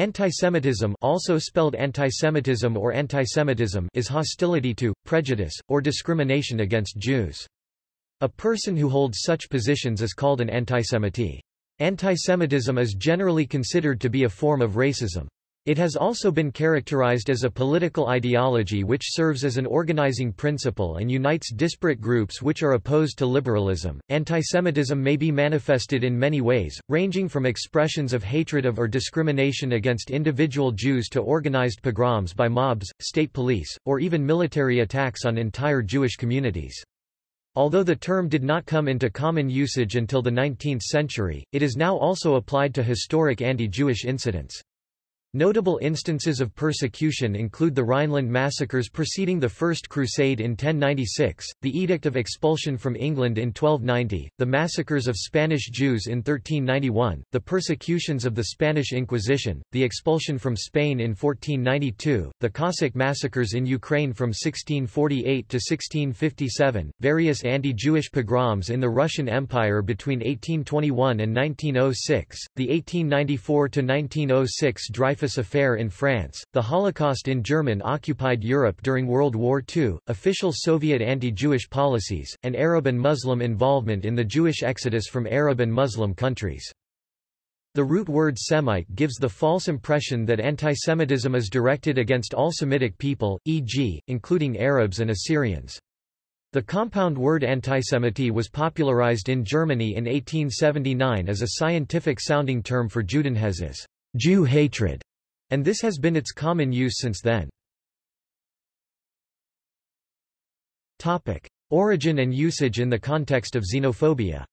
Antisemitism also spelled antisemitism or antisemitism is hostility to, prejudice, or discrimination against Jews. A person who holds such positions is called an antisemite. Antisemitism is generally considered to be a form of racism. It has also been characterized as a political ideology which serves as an organizing principle and unites disparate groups which are opposed to liberalism. Antisemitism may be manifested in many ways, ranging from expressions of hatred of or discrimination against individual Jews to organized pogroms by mobs, state police, or even military attacks on entire Jewish communities. Although the term did not come into common usage until the 19th century, it is now also applied to historic anti-Jewish incidents. Notable instances of persecution include the Rhineland massacres preceding the First Crusade in 1096, the Edict of Expulsion from England in 1290, the massacres of Spanish Jews in 1391, the persecutions of the Spanish Inquisition, the expulsion from Spain in 1492, the Cossack massacres in Ukraine from 1648 to 1657, various anti-Jewish pogroms in the Russian Empire between 1821 and 1906, the 1894 to 1906 Dreyfus Dreyfus Affair in France, the Holocaust in German-occupied Europe during World War II, official Soviet anti-Jewish policies, and Arab and Muslim involvement in the Jewish exodus from Arab and Muslim countries. The root word Semite gives the false impression that antisemitism is directed against all Semitic people, e.g., including Arabs and Assyrians. The compound word antisemity was popularized in Germany in 1879 as a scientific-sounding term for Judenhass Jew hatred and this has been its common use since then. Topic. Origin and usage in the context of xenophobia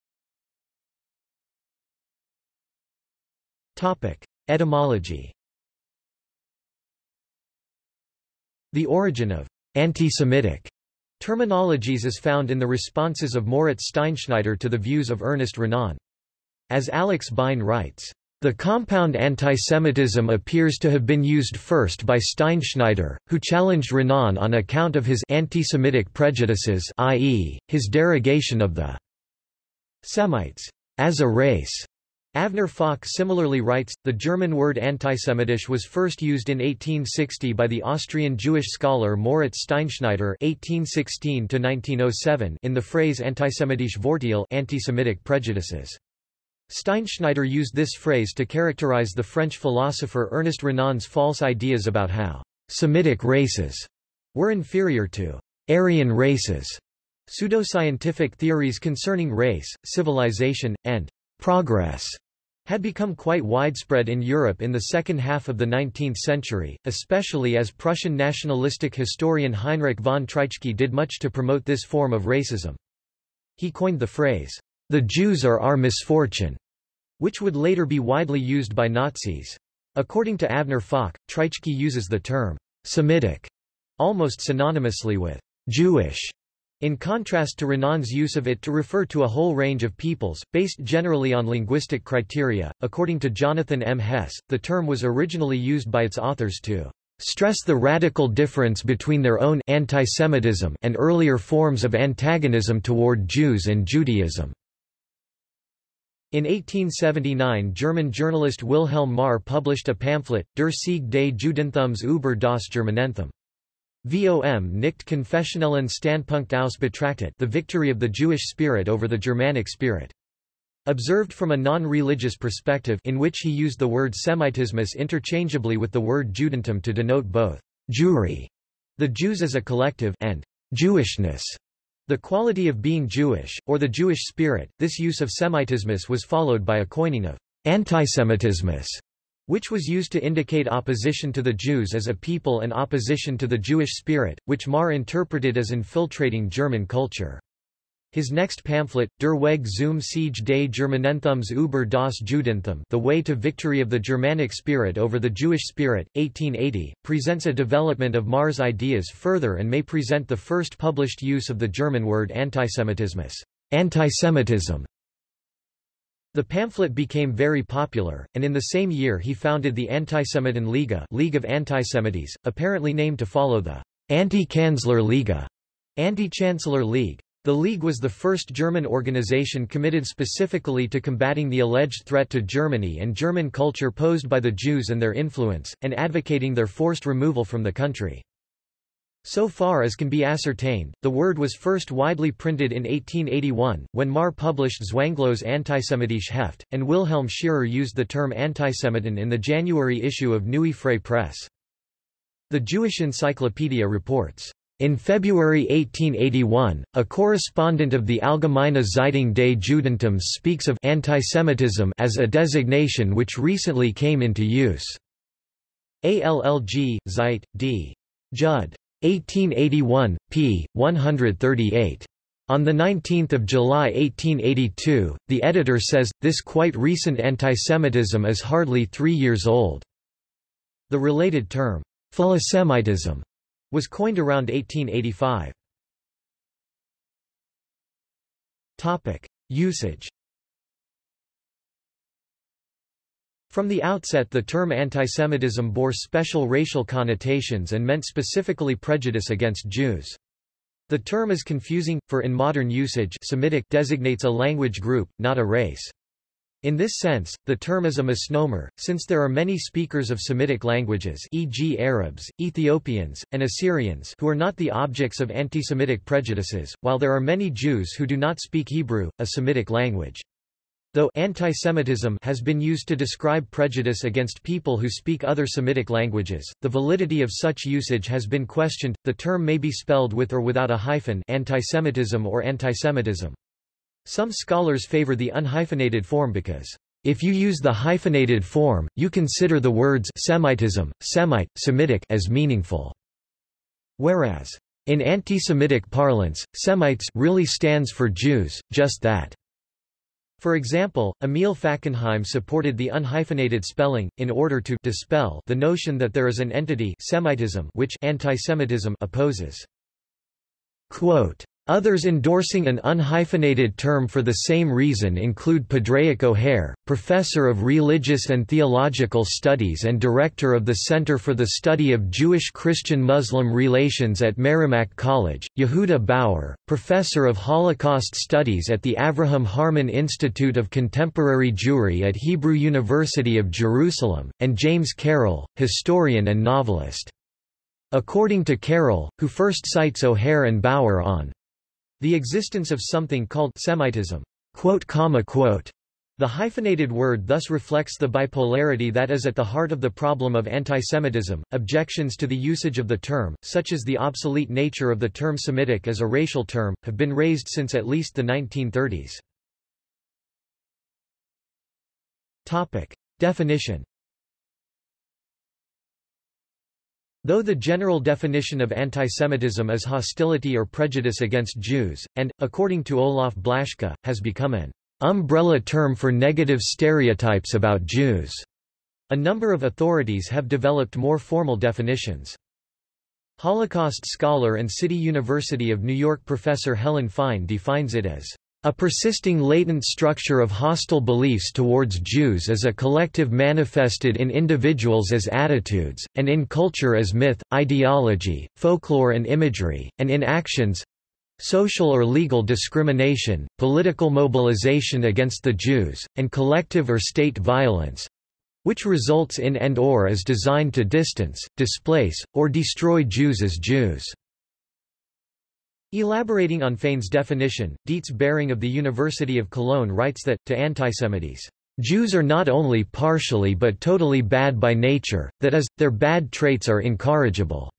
Topic. Etymology The origin of anti-Semitic terminologies is found in the responses of Moritz Steinschneider to the views of Ernest Renan. As Alex Bein writes, the compound antisemitism appears to have been used first by Steinschneider, who challenged Renan on account of his antisemitic prejudices i.e., his derogation of the Semites as a race. Avner Falk similarly writes, the German word antisemitisch was first used in 1860 by the Austrian Jewish scholar Moritz Steinschneider 1816 in the phrase antisemitisch Vorteil anti-Semitic prejudices. Steinschneider used this phrase to characterize the French philosopher Ernest Renan's false ideas about how Semitic races were inferior to Aryan races. Pseudoscientific theories concerning race, civilization, and progress had become quite widespread in Europe in the second half of the 19th century, especially as Prussian nationalistic historian Heinrich von Treitschke did much to promote this form of racism. He coined the phrase, the Jews are our misfortune, which would later be widely used by Nazis. According to Avner Falk, Treitschke uses the term Semitic almost synonymously with Jewish, in contrast to Renan's use of it to refer to a whole range of peoples, based generally on linguistic criteria. According to Jonathan M. Hess, the term was originally used by its authors to stress the radical difference between their own antisemitism and earlier forms of antagonism toward Jews and Judaism. In 1879 German journalist Wilhelm Marr published a pamphlet, Der Sieg des Judenthums über das Germanenthum. Vom nicht konfessionellen Standpunkt aus Betrachtet the victory of the Jewish spirit over the Germanic spirit. Observed from a non-religious perspective in which he used the word Semitismus interchangeably with the word Judentum to denote both Jewry, the Jews as a collective, and Jewishness, the quality of being Jewish, or the Jewish spirit, this use of Semitismus was followed by a coining of antisemitismus, which was used to indicate opposition to the Jews as a people and opposition to the Jewish spirit, which Marr interpreted as infiltrating German culture. His next pamphlet, Der Weg zum Siege des Germanenthums über das Judentum The Way to Victory of the Germanic Spirit over the Jewish Spirit, 1880, presents a development of Marr's ideas further and may present the first published use of the German word antisemitismus antisemitism. The pamphlet became very popular, and in the same year he founded the Antisemiten Liga League of Antisemites, apparently named to follow the Anti-Kanzler Liga Anti-Chancellor League. The League was the first German organization committed specifically to combating the alleged threat to Germany and German culture posed by the Jews and their influence, and advocating their forced removal from the country. So far as can be ascertained, the word was first widely printed in 1881, when Marr published Zwanglose Antisemitische Heft, and Wilhelm Scherer used the term Antisemiten in the January issue of Neue Freie Presse. The Jewish Encyclopedia reports, in February 1881, a correspondent of the Allgemeine Zeitung des Judentums speaks of antisemitism as a designation which recently came into use. ALLG, Zeit, D. Judd. 1881, p. 138. On 19 July 1882, the editor says, this quite recent antisemitism is hardly three years old. The related term, Philosemitism, was coined around 1885. Topic: Usage. From the outset the term antisemitism bore special racial connotations and meant specifically prejudice against Jews. The term is confusing, for in modern usage Semitic designates a language group, not a race. In this sense, the term is a misnomer, since there are many speakers of Semitic languages e.g. Arabs, Ethiopians, and Assyrians who are not the objects of anti-Semitic prejudices, while there are many Jews who do not speak Hebrew, a Semitic language. Though antisemitism has been used to describe prejudice against people who speak other Semitic languages, the validity of such usage has been questioned. The term may be spelled with or without a hyphen antisemitism or antisemitism. Some scholars favor the unhyphenated form because, if you use the hyphenated form, you consider the words Semitism, Semite, Semitic as meaningful. Whereas, in anti-Semitic parlance, Semites really stands for Jews, just that. For example, Emil Fackenheim supported the unhyphenated spelling, in order to dispel the notion that there is an entity Semitism which antisemitism opposes. Quote, Others endorsing an unhyphenated term for the same reason include Padraic O'Hare, professor of religious and theological studies and director of the Center for the Study of Jewish-Christian-Muslim Relations at Merrimack College, Yehuda Bauer, professor of Holocaust Studies at the Avraham Harman Institute of Contemporary Jewry at Hebrew University of Jerusalem, and James Carroll, historian and novelist. According to Carroll, who first cites O'Hare and Bauer on the existence of something called Semitism. Quote, comma, quote. The hyphenated word thus reflects the bipolarity that is at the heart of the problem of antisemitism. Objections to the usage of the term, such as the obsolete nature of the term Semitic as a racial term, have been raised since at least the 1930s. Topic. Definition Though the general definition of antisemitism is hostility or prejudice against Jews, and, according to Olaf Blaschke, has become an umbrella term for negative stereotypes about Jews, a number of authorities have developed more formal definitions. Holocaust scholar and City University of New York professor Helen Fein defines it as a persisting latent structure of hostile beliefs towards Jews as a collective manifested in individuals as attitudes, and in culture as myth, ideology, folklore and imagery, and in actions social or legal discrimination, political mobilization against the Jews, and collective or state violence which results in and or is designed to distance, displace, or destroy Jews as Jews. Elaborating on Fein's definition, Dietz Bering of the University of Cologne writes that, to antisemites, Jews are not only partially but totally bad by nature, that is, their bad traits are incorrigible.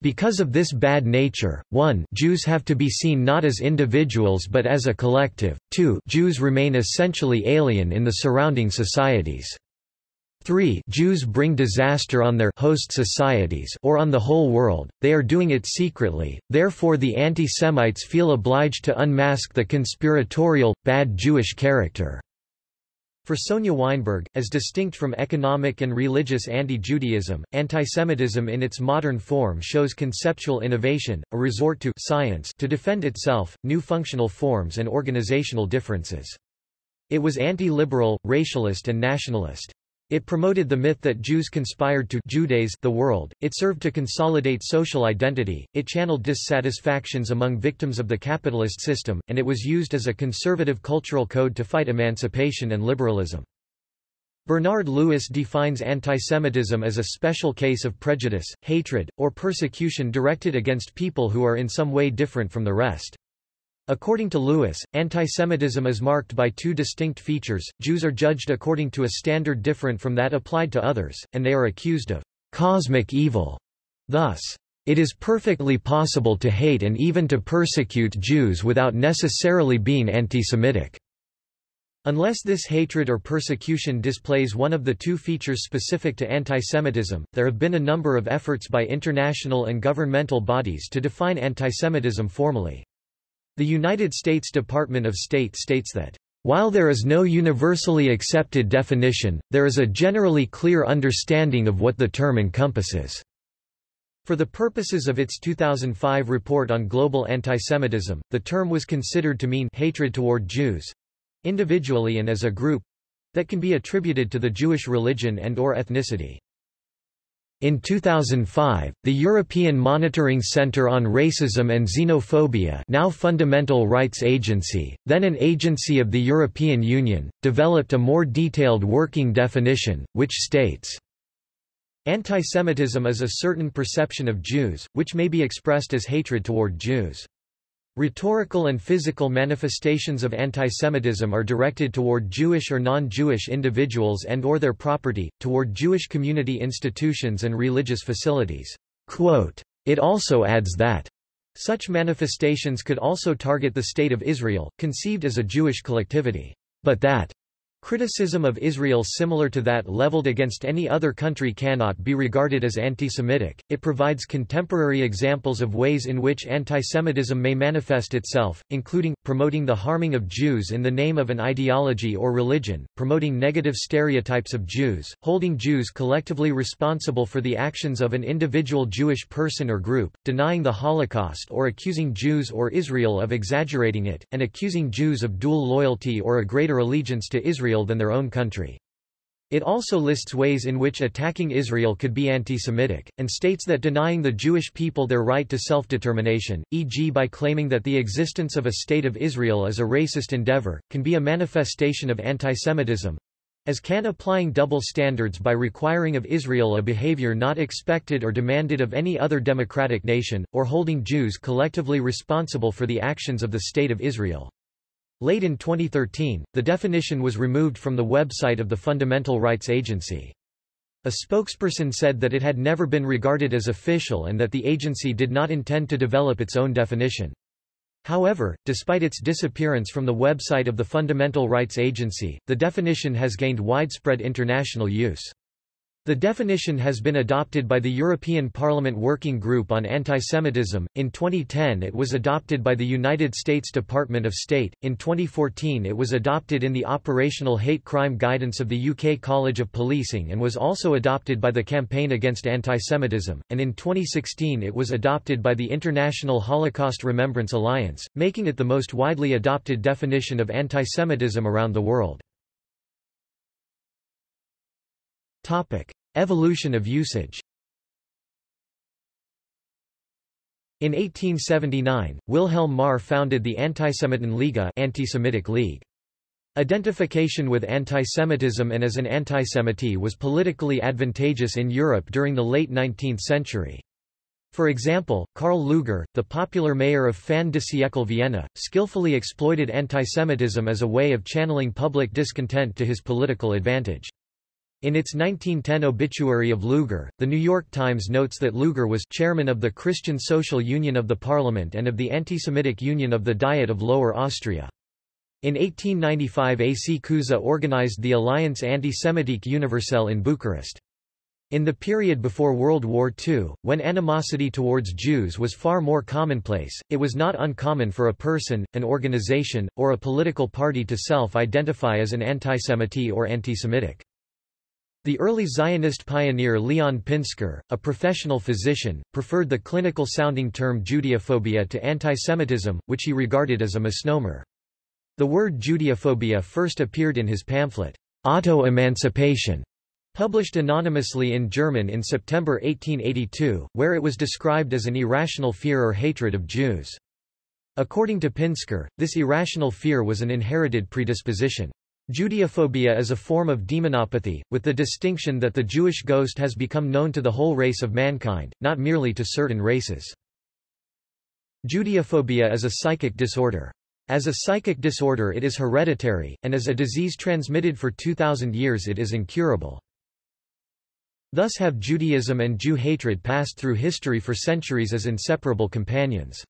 Because of this bad nature, 1 Jews have to be seen not as individuals but as a collective, 2 Jews remain essentially alien in the surrounding societies. 3 Jews bring disaster on their host societies or on the whole world, they are doing it secretly, therefore the anti-Semites feel obliged to unmask the conspiratorial, bad Jewish character. For Sonja Weinberg, as distinct from economic and religious anti-Judaism, antisemitism in its modern form shows conceptual innovation, a resort to science to defend itself, new functional forms and organizational differences. It was anti-liberal, racialist and nationalist. It promoted the myth that Jews conspired to Judaize the world, it served to consolidate social identity, it channeled dissatisfactions among victims of the capitalist system, and it was used as a conservative cultural code to fight emancipation and liberalism. Bernard Lewis defines antisemitism as a special case of prejudice, hatred, or persecution directed against people who are in some way different from the rest. According to Lewis, antisemitism is marked by two distinct features, Jews are judged according to a standard different from that applied to others, and they are accused of cosmic evil. Thus, it is perfectly possible to hate and even to persecute Jews without necessarily being antisemitic. Unless this hatred or persecution displays one of the two features specific to antisemitism, there have been a number of efforts by international and governmental bodies to define antisemitism formally. The United States Department of State states that, "...while there is no universally accepted definition, there is a generally clear understanding of what the term encompasses." For the purposes of its 2005 report on global antisemitism, the term was considered to mean hatred toward Jews—individually and as a group—that can be attributed to the Jewish religion and or ethnicity. In 2005, the European Monitoring Centre on Racism and Xenophobia now Fundamental Rights Agency, then an agency of the European Union, developed a more detailed working definition, which states, Antisemitism is a certain perception of Jews, which may be expressed as hatred toward Jews. Rhetorical and physical manifestations of antisemitism are directed toward Jewish or non-Jewish individuals and or their property, toward Jewish community institutions and religious facilities. Quote, it also adds that such manifestations could also target the State of Israel, conceived as a Jewish collectivity, but that Criticism of Israel similar to that leveled against any other country cannot be regarded as anti-Semitic. It provides contemporary examples of ways in which antisemitism may manifest itself, including promoting the harming of Jews in the name of an ideology or religion, promoting negative stereotypes of Jews, holding Jews collectively responsible for the actions of an individual Jewish person or group, denying the Holocaust or accusing Jews or Israel of exaggerating it, and accusing Jews of dual loyalty or a greater allegiance to Israel Israel than their own country. It also lists ways in which attacking Israel could be anti-Semitic, and states that denying the Jewish people their right to self-determination, e.g. by claiming that the existence of a State of Israel is a racist endeavor, can be a manifestation of anti-Semitism, as can applying double standards by requiring of Israel a behavior not expected or demanded of any other democratic nation, or holding Jews collectively responsible for the actions of the State of Israel. Late in 2013, the definition was removed from the website of the Fundamental Rights Agency. A spokesperson said that it had never been regarded as official and that the agency did not intend to develop its own definition. However, despite its disappearance from the website of the Fundamental Rights Agency, the definition has gained widespread international use. The definition has been adopted by the European Parliament Working Group on Antisemitism. In 2010, it was adopted by the United States Department of State. In 2014, it was adopted in the Operational Hate Crime Guidance of the UK College of Policing and was also adopted by the Campaign Against Antisemitism. And in 2016, it was adopted by the International Holocaust Remembrance Alliance, making it the most widely adopted definition of antisemitism around the world. Topic: Evolution of usage. In 1879, Wilhelm Marr founded the Antisemitenliga anti-Semitic League. Identification with antisemitism and as an antisemite was politically advantageous in Europe during the late 19th century. For example, Karl Lueger, the popular mayor of Fin de siècle Vienna, skillfully exploited antisemitism as a way of channeling public discontent to his political advantage. In its 1910 obituary of Lueger, The New York Times notes that Lueger was chairman of the Christian Social Union of the Parliament and of the Anti-Semitic Union of the Diet of Lower Austria. In 1895 AC Cuza organized the Alliance Antisemitique Universelle in Bucharest. In the period before World War II, when animosity towards Jews was far more commonplace, it was not uncommon for a person, an organization, or a political party to self-identify as an antisemite or antisemitic. The early Zionist pioneer Leon Pinsker, a professional physician, preferred the clinical-sounding term Judeophobia to antisemitism, which he regarded as a misnomer. The word Judeophobia first appeared in his pamphlet, Auto-Emancipation, Published anonymously in German in September 1882, where it was described as an irrational fear or hatred of Jews. According to Pinsker, this irrational fear was an inherited predisposition. Judeophobia is a form of demonopathy, with the distinction that the Jewish ghost has become known to the whole race of mankind, not merely to certain races. Judeophobia is a psychic disorder. As a psychic disorder it is hereditary, and as a disease transmitted for 2,000 years it is incurable. Thus have Judaism and Jew hatred passed through history for centuries as inseparable companions.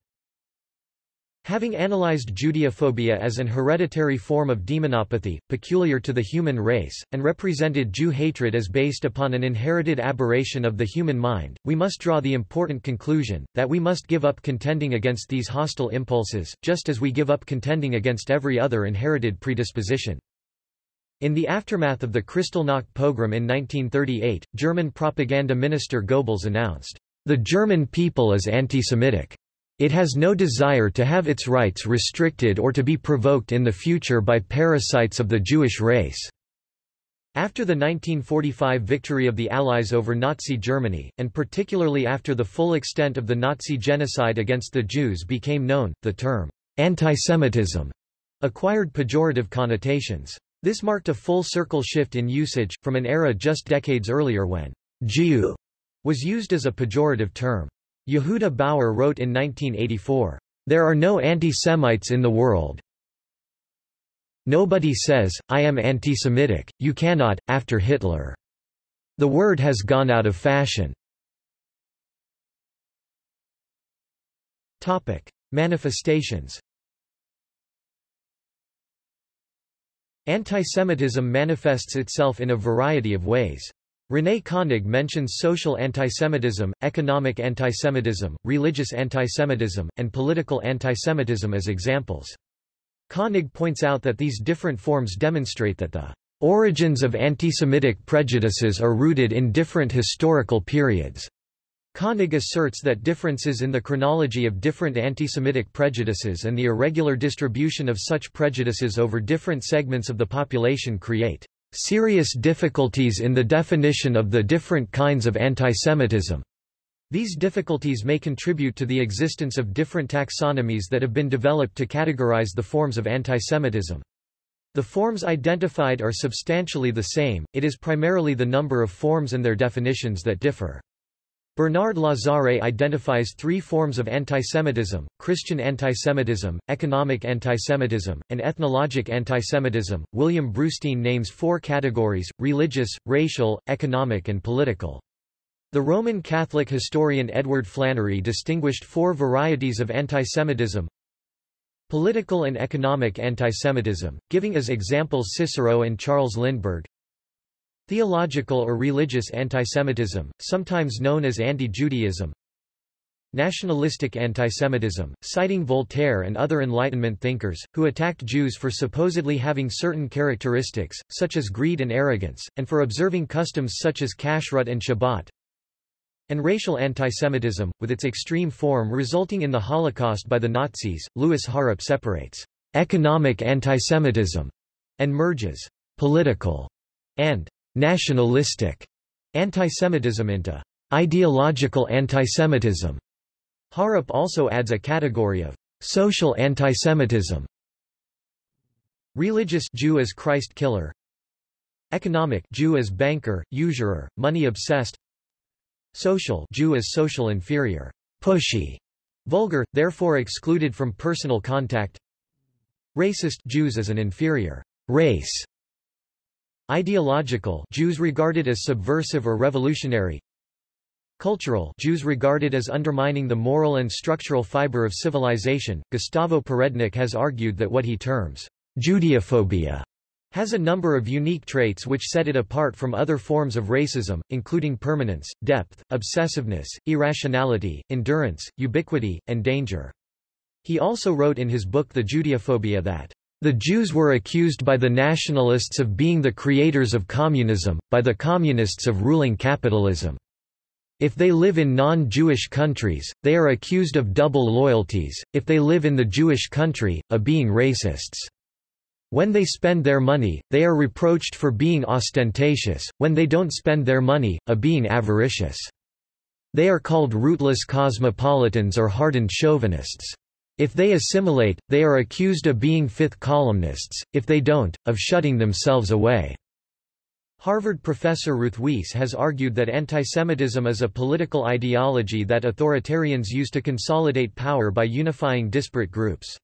Having analyzed Judeophobia as an hereditary form of demonopathy, peculiar to the human race, and represented Jew hatred as based upon an inherited aberration of the human mind, we must draw the important conclusion, that we must give up contending against these hostile impulses, just as we give up contending against every other inherited predisposition. In the aftermath of the Kristallnacht pogrom in 1938, German propaganda minister Goebbels announced, "...the German people is anti-Semitic." It has no desire to have its rights restricted or to be provoked in the future by parasites of the Jewish race. After the 1945 victory of the Allies over Nazi Germany, and particularly after the full extent of the Nazi genocide against the Jews became known, the term antisemitism acquired pejorative connotations. This marked a full-circle shift in usage, from an era just decades earlier when Jew was used as a pejorative term. Yehuda Bauer wrote in 1984, There are no anti-Semites in the world. Nobody says, I am anti-Semitic, you cannot, after Hitler. The word has gone out of fashion. Topic. Manifestations Antisemitism manifests itself in a variety of ways. René Koenig mentions social antisemitism, economic antisemitism, religious antisemitism, and political antisemitism as examples. Koenig points out that these different forms demonstrate that the origins of antisemitic prejudices are rooted in different historical periods. Koenig asserts that differences in the chronology of different antisemitic prejudices and the irregular distribution of such prejudices over different segments of the population create serious difficulties in the definition of the different kinds of antisemitism. These difficulties may contribute to the existence of different taxonomies that have been developed to categorize the forms of antisemitism. The forms identified are substantially the same, it is primarily the number of forms and their definitions that differ. Bernard Lazare identifies three forms of antisemitism, Christian antisemitism, economic antisemitism, and ethnologic antisemitism. William Brustein names four categories, religious, racial, economic and political. The Roman Catholic historian Edward Flannery distinguished four varieties of antisemitism, Political and economic antisemitism, giving as examples Cicero and Charles Lindbergh, Theological or religious antisemitism, sometimes known as anti-Judaism Nationalistic antisemitism, citing Voltaire and other Enlightenment thinkers, who attacked Jews for supposedly having certain characteristics, such as greed and arrogance, and for observing customs such as kashrut and Shabbat and racial antisemitism, with its extreme form resulting in the Holocaust by the Nazis. Louis Harap separates economic antisemitism and merges political and nationalistic antisemitism into ideological antisemitism. Harap also adds a category of social antisemitism. Religious Jew as Christ killer. Economic Jew as banker, usurer, money obsessed. Social Jew as social inferior, pushy, vulgar, therefore excluded from personal contact. Racist Jews as an inferior race, Ideological Jews regarded as subversive or revolutionary Cultural Jews regarded as undermining the moral and structural fiber of civilization. Gustavo Perednik has argued that what he terms Judeophobia has a number of unique traits which set it apart from other forms of racism, including permanence, depth, obsessiveness, irrationality, endurance, ubiquity, and danger. He also wrote in his book The Judeophobia that the Jews were accused by the nationalists of being the creators of communism, by the communists of ruling capitalism. If they live in non-Jewish countries, they are accused of double loyalties, if they live in the Jewish country, of being racists. When they spend their money, they are reproached for being ostentatious, when they don't spend their money, of being avaricious. They are called rootless cosmopolitans or hardened chauvinists. If they assimilate, they are accused of being fifth columnists, if they don't, of shutting themselves away. Harvard professor Ruth Wisse has argued that antisemitism is a political ideology that authoritarians use to consolidate power by unifying disparate groups.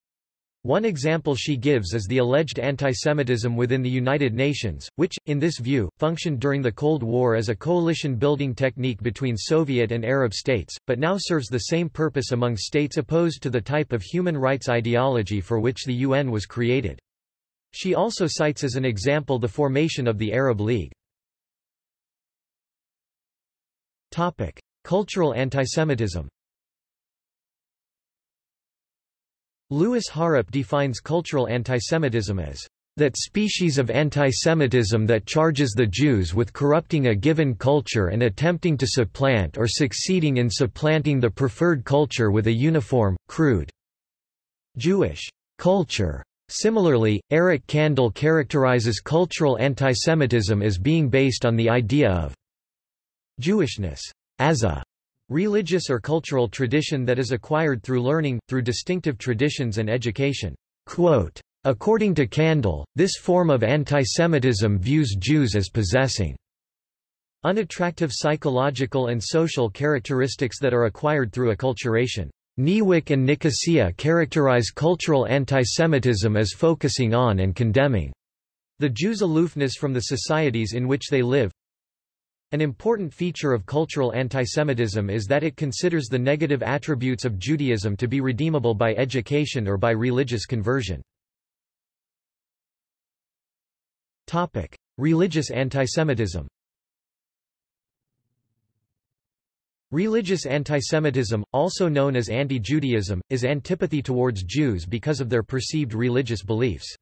One example she gives is the alleged antisemitism within the United Nations, which, in this view, functioned during the Cold War as a coalition-building technique between Soviet and Arab states, but now serves the same purpose among states opposed to the type of human rights ideology for which the UN was created. She also cites as an example the formation of the Arab League. Cultural antisemitism Louis Harap defines cultural antisemitism as that species of antisemitism that charges the Jews with corrupting a given culture and attempting to supplant or succeeding in supplanting the preferred culture with a uniform, crude Jewish culture. Similarly, Eric Kandel characterizes cultural antisemitism as being based on the idea of Jewishness as a Religious or cultural tradition that is acquired through learning, through distinctive traditions and education. Quote, According to Kandel, this form of antisemitism views Jews as possessing unattractive psychological and social characteristics that are acquired through acculturation. Niewyk and Nicosia characterize cultural antisemitism as focusing on and condemning the Jews' aloofness from the societies in which they live, an important feature of cultural antisemitism is that it considers the negative attributes of Judaism to be redeemable by education or by religious conversion. Topic: Religious antisemitism. Religious antisemitism, also known as anti-Judaism, is antipathy towards Jews because of their perceived religious beliefs.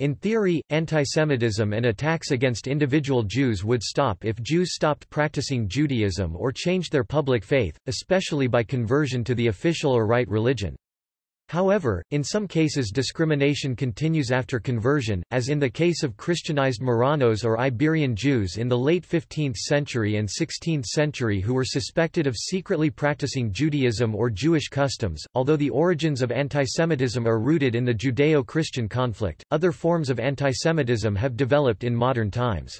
In theory, antisemitism and attacks against individual Jews would stop if Jews stopped practicing Judaism or changed their public faith, especially by conversion to the official or right religion. However, in some cases discrimination continues after conversion, as in the case of Christianized Marranos or Iberian Jews in the late 15th century and 16th century who were suspected of secretly practicing Judaism or Jewish customs. Although the origins of antisemitism are rooted in the Judeo-Christian conflict, other forms of antisemitism have developed in modern times.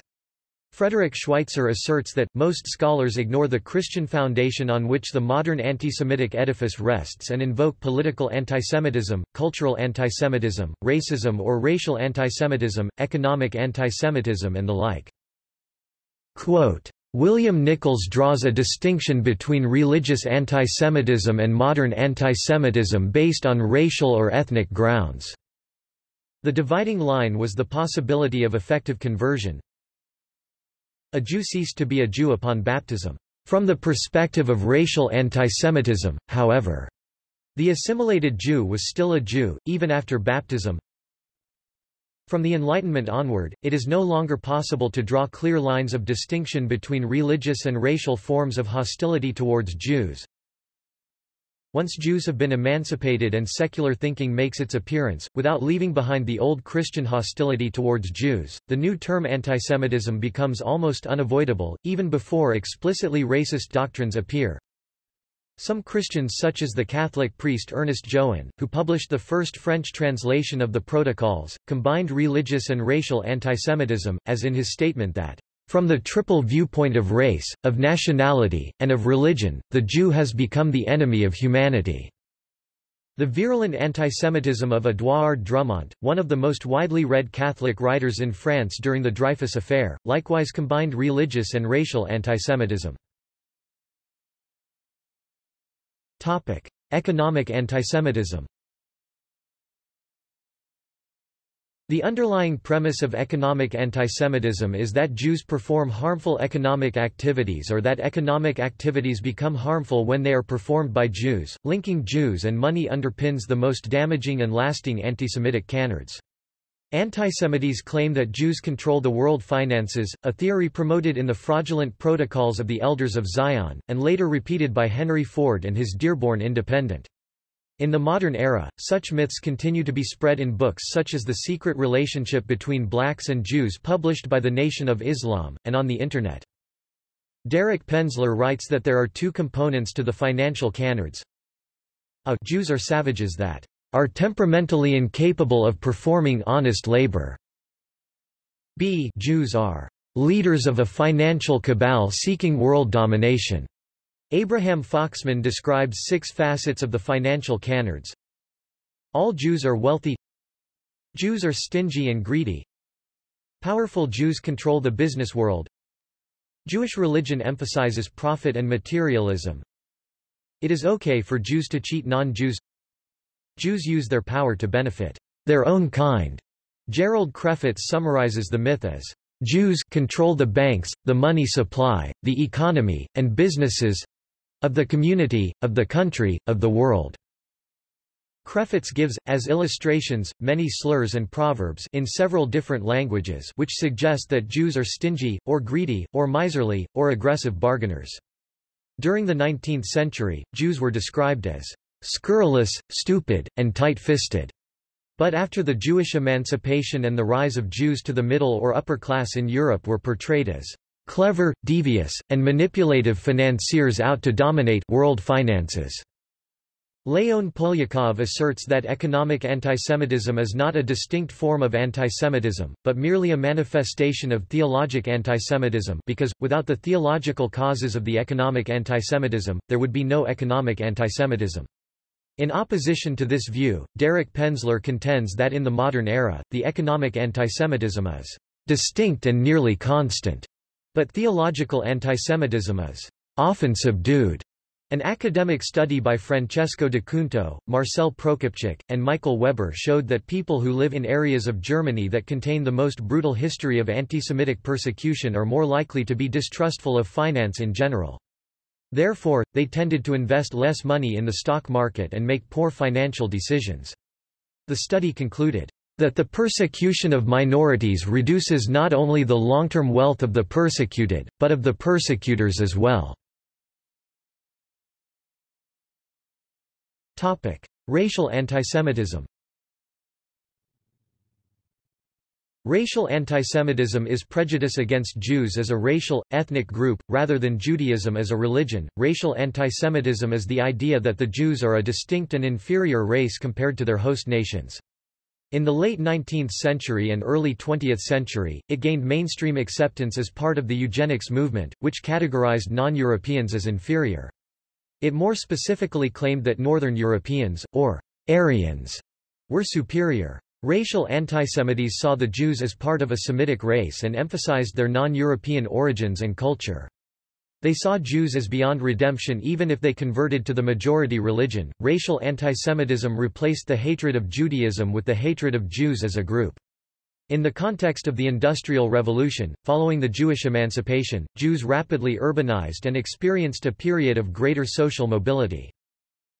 Frederick Schweitzer asserts that, most scholars ignore the Christian foundation on which the modern anti-Semitic edifice rests and invoke political antisemitism, cultural antisemitism, racism or racial antisemitism, economic antisemitism and the like. Quote, William Nichols draws a distinction between religious antisemitism and modern antisemitism based on racial or ethnic grounds. The dividing line was the possibility of effective conversion, a Jew ceased to be a Jew upon baptism. From the perspective of racial antisemitism, however, the assimilated Jew was still a Jew, even after baptism. From the Enlightenment onward, it is no longer possible to draw clear lines of distinction between religious and racial forms of hostility towards Jews. Once Jews have been emancipated and secular thinking makes its appearance, without leaving behind the old Christian hostility towards Jews, the new term antisemitism becomes almost unavoidable, even before explicitly racist doctrines appear. Some Christians such as the Catholic priest Ernest Jouin, who published the first French translation of the Protocols, combined religious and racial antisemitism, as in his statement that from the triple viewpoint of race, of nationality, and of religion, the Jew has become the enemy of humanity. The virulent antisemitism of Édouard Drumont, one of the most widely read Catholic writers in France during the Dreyfus Affair, likewise combined religious and racial antisemitism. Economic antisemitism The underlying premise of economic antisemitism is that Jews perform harmful economic activities or that economic activities become harmful when they are performed by Jews. Linking Jews and money underpins the most damaging and lasting antisemitic canards. Antisemites claim that Jews control the world finances, a theory promoted in the fraudulent protocols of the Elders of Zion, and later repeated by Henry Ford and his Dearborn Independent. In the modern era, such myths continue to be spread in books such as The Secret Relationship Between Blacks and Jews published by the Nation of Islam, and on the Internet. Derek Penslar writes that there are two components to the financial canards. A Jews are savages that are temperamentally incapable of performing honest labor. B Jews are leaders of a financial cabal seeking world domination. Abraham Foxman describes six facets of the financial canards. All Jews are wealthy. Jews are stingy and greedy. Powerful Jews control the business world. Jewish religion emphasizes profit and materialism. It is okay for Jews to cheat non-Jews. Jews use their power to benefit their own kind. Gerald Krefetz summarizes the myth as Jews control the banks, the money supply, the economy, and businesses of the community, of the country, of the world. Krefetz gives, as illustrations, many slurs and proverbs in several different languages which suggest that Jews are stingy, or greedy, or miserly, or aggressive bargainers. During the 19th century, Jews were described as scurrilous, stupid, and tight-fisted. But after the Jewish emancipation and the rise of Jews to the middle or upper class in Europe were portrayed as clever, devious, and manipulative financiers out to dominate world finances. Leon Poliakov asserts that economic antisemitism is not a distinct form of antisemitism, but merely a manifestation of theologic antisemitism because, without the theological causes of the economic antisemitism, there would be no economic antisemitism. In opposition to this view, Derek Penslar contends that in the modern era, the economic antisemitism is distinct and nearly constant. But theological antisemitism is often subdued. An academic study by Francesco D'Acunto, Marcel Prokopczuk, and Michael Weber showed that people who live in areas of Germany that contain the most brutal history of anti-Semitic persecution are more likely to be distrustful of finance in general. Therefore, they tended to invest less money in the stock market and make poor financial decisions. The study concluded, that the persecution of minorities reduces not only the long-term wealth of the persecuted, but of the persecutors as well. Racial antisemitism Racial antisemitism is prejudice against Jews as a racial, ethnic group, rather than Judaism as a religion. Racial antisemitism is the idea that the Jews are a distinct and inferior race compared to their host nations. In the late 19th century and early 20th century, it gained mainstream acceptance as part of the eugenics movement, which categorized non-Europeans as inferior. It more specifically claimed that Northern Europeans, or Aryans, were superior. Racial antisemites saw the Jews as part of a Semitic race and emphasized their non-European origins and culture. They saw Jews as beyond redemption even if they converted to the majority religion. Racial antisemitism replaced the hatred of Judaism with the hatred of Jews as a group. In the context of the Industrial Revolution, following the Jewish emancipation, Jews rapidly urbanized and experienced a period of greater social mobility.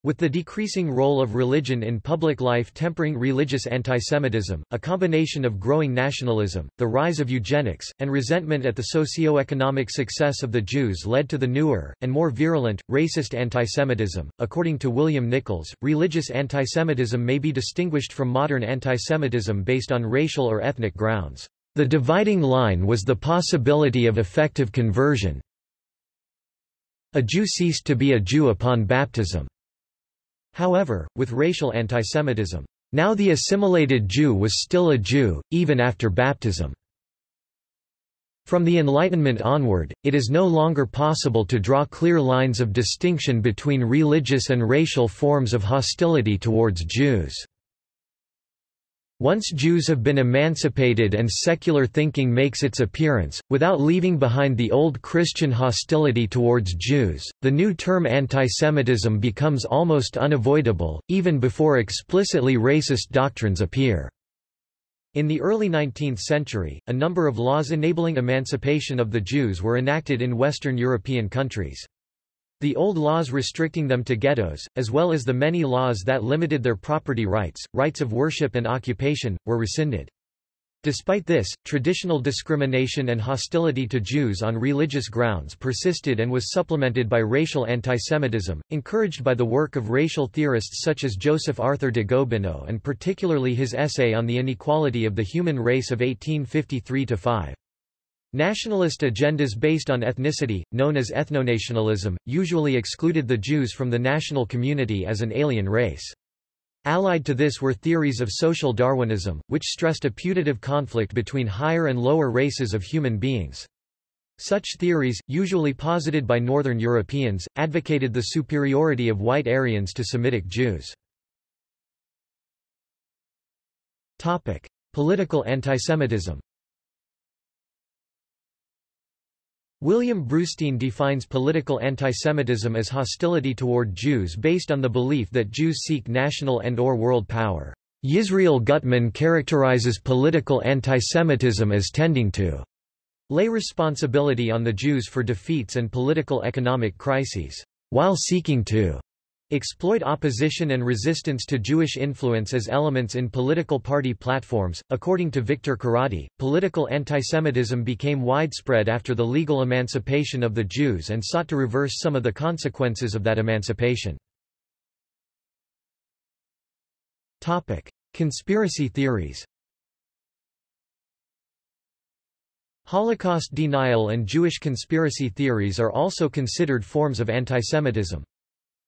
With the decreasing role of religion in public life tempering religious antisemitism, a combination of growing nationalism, the rise of eugenics, and resentment at the socio-economic success of the Jews led to the newer, and more virulent, racist antisemitism. According to William Nichols, religious antisemitism may be distinguished from modern antisemitism based on racial or ethnic grounds. The dividing line was the possibility of effective conversion. A Jew ceased to be a Jew upon baptism. However, with racial antisemitism, now the assimilated Jew was still a Jew, even after baptism. From the Enlightenment onward, it is no longer possible to draw clear lines of distinction between religious and racial forms of hostility towards Jews. Once Jews have been emancipated and secular thinking makes its appearance, without leaving behind the old Christian hostility towards Jews, the new term antisemitism becomes almost unavoidable, even before explicitly racist doctrines appear. In the early 19th century, a number of laws enabling emancipation of the Jews were enacted in Western European countries. The old laws restricting them to ghettos, as well as the many laws that limited their property rights, rights of worship and occupation, were rescinded. Despite this, traditional discrimination and hostility to Jews on religious grounds persisted and was supplemented by racial antisemitism, encouraged by the work of racial theorists such as Joseph Arthur de Gobineau and particularly his essay on the inequality of the human race of 1853-5. Nationalist agendas based on ethnicity, known as ethnonationalism, usually excluded the Jews from the national community as an alien race. Allied to this were theories of social Darwinism, which stressed a putative conflict between higher and lower races of human beings. Such theories, usually posited by Northern Europeans, advocated the superiority of white Aryans to Semitic Jews. Topic. Political antisemitism William Brustein defines political antisemitism as hostility toward Jews based on the belief that Jews seek national and or world power. Yisrael Gutman characterizes political antisemitism as tending to lay responsibility on the Jews for defeats and political economic crises, while seeking to exploit opposition and resistance to Jewish influence as elements in political party platforms. According to Victor Karady, political antisemitism became widespread after the legal emancipation of the Jews and sought to reverse some of the consequences of that emancipation. Topic: Conspiracy theories. Holocaust denial and Jewish conspiracy theories are also considered forms of antisemitism.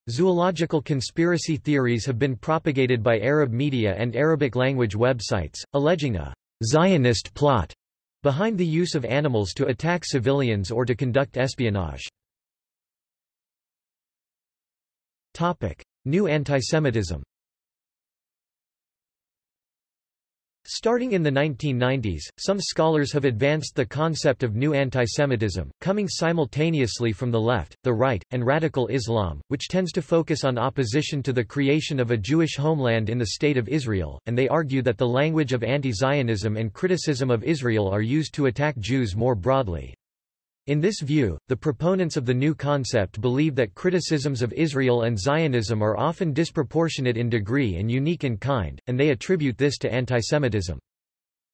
Zoological conspiracy theories have been propagated by Arab media and Arabic-language websites, alleging a Zionist plot behind the use of animals to attack civilians or to conduct espionage. Topic. New antisemitism Starting in the 1990s, some scholars have advanced the concept of new antisemitism, coming simultaneously from the left, the right, and radical Islam, which tends to focus on opposition to the creation of a Jewish homeland in the State of Israel, and they argue that the language of anti-Zionism and criticism of Israel are used to attack Jews more broadly. In this view, the proponents of the new concept believe that criticisms of Israel and Zionism are often disproportionate in degree and unique in kind, and they attribute this to antisemitism.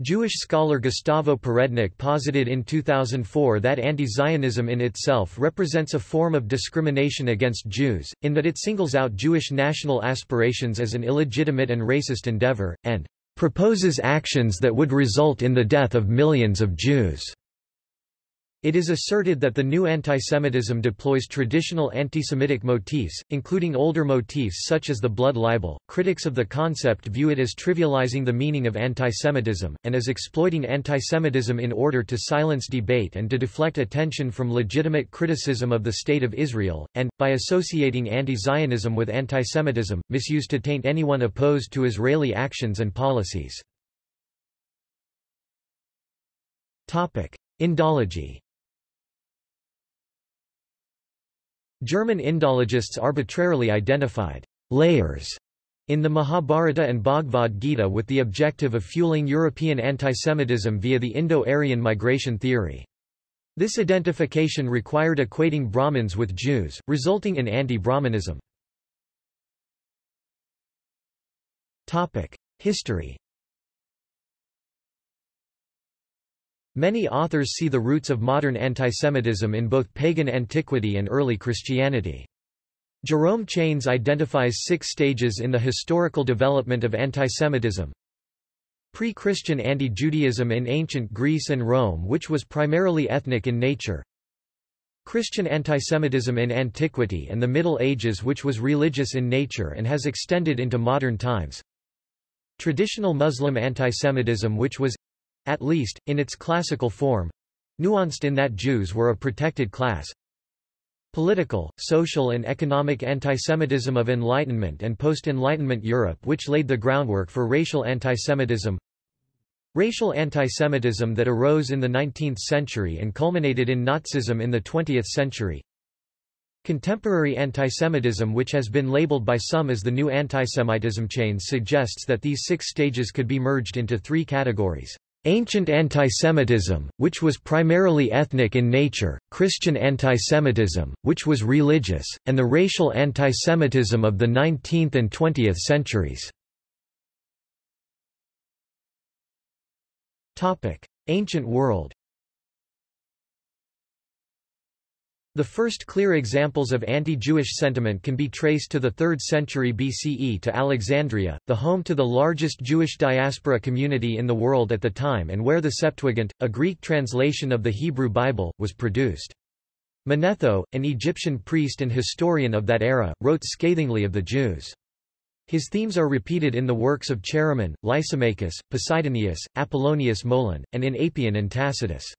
Jewish scholar Gustavo Perednik posited in 2004 that anti-Zionism in itself represents a form of discrimination against Jews, in that it singles out Jewish national aspirations as an illegitimate and racist endeavor, and proposes actions that would result in the death of millions of Jews. It is asserted that the new antisemitism deploys traditional antisemitic motifs, including older motifs such as the blood libel. Critics of the concept view it as trivializing the meaning of antisemitism, and as exploiting antisemitism in order to silence debate and to deflect attention from legitimate criticism of the State of Israel, and, by associating anti-Zionism with antisemitism, misuse to taint anyone opposed to Israeli actions and policies. Indology German Indologists arbitrarily identified layers in the Mahabharata and Bhagavad Gita with the objective of fueling European antisemitism via the Indo-Aryan migration theory. This identification required equating Brahmins with Jews, resulting in anti-Brahmanism. History Many authors see the roots of modern antisemitism in both pagan antiquity and early Christianity. Jerome Chanes identifies six stages in the historical development of antisemitism. Pre-Christian anti-Judaism in ancient Greece and Rome which was primarily ethnic in nature. Christian antisemitism in antiquity and the Middle Ages which was religious in nature and has extended into modern times. Traditional Muslim antisemitism which was, at least, in its classical form nuanced in that Jews were a protected class. Political, social and economic antisemitism of Enlightenment and post-Enlightenment Europe which laid the groundwork for racial antisemitism Racial antisemitism that arose in the 19th century and culminated in Nazism in the 20th century Contemporary antisemitism which has been labeled by some as the new antisemitism Chanes suggests that these six stages could be merged into three categories. Ancient antisemitism, which was primarily ethnic in nature, Christian antisemitism, which was religious, and the racial antisemitism of the 19th and 20th centuries. Ancient world The first clear examples of anti-Jewish sentiment can be traced to the 3rd century BCE to Alexandria, the home to the largest Jewish diaspora community in the world at the time and where the Septuagint, a Greek translation of the Hebrew Bible, was produced. Manetho, an Egyptian priest and historian of that era, wrote scathingly of the Jews. His themes are repeated in the works of Chaeremon, Lysimachus, Posidonius, Apollonius Molon, and in Apion and Tacitus.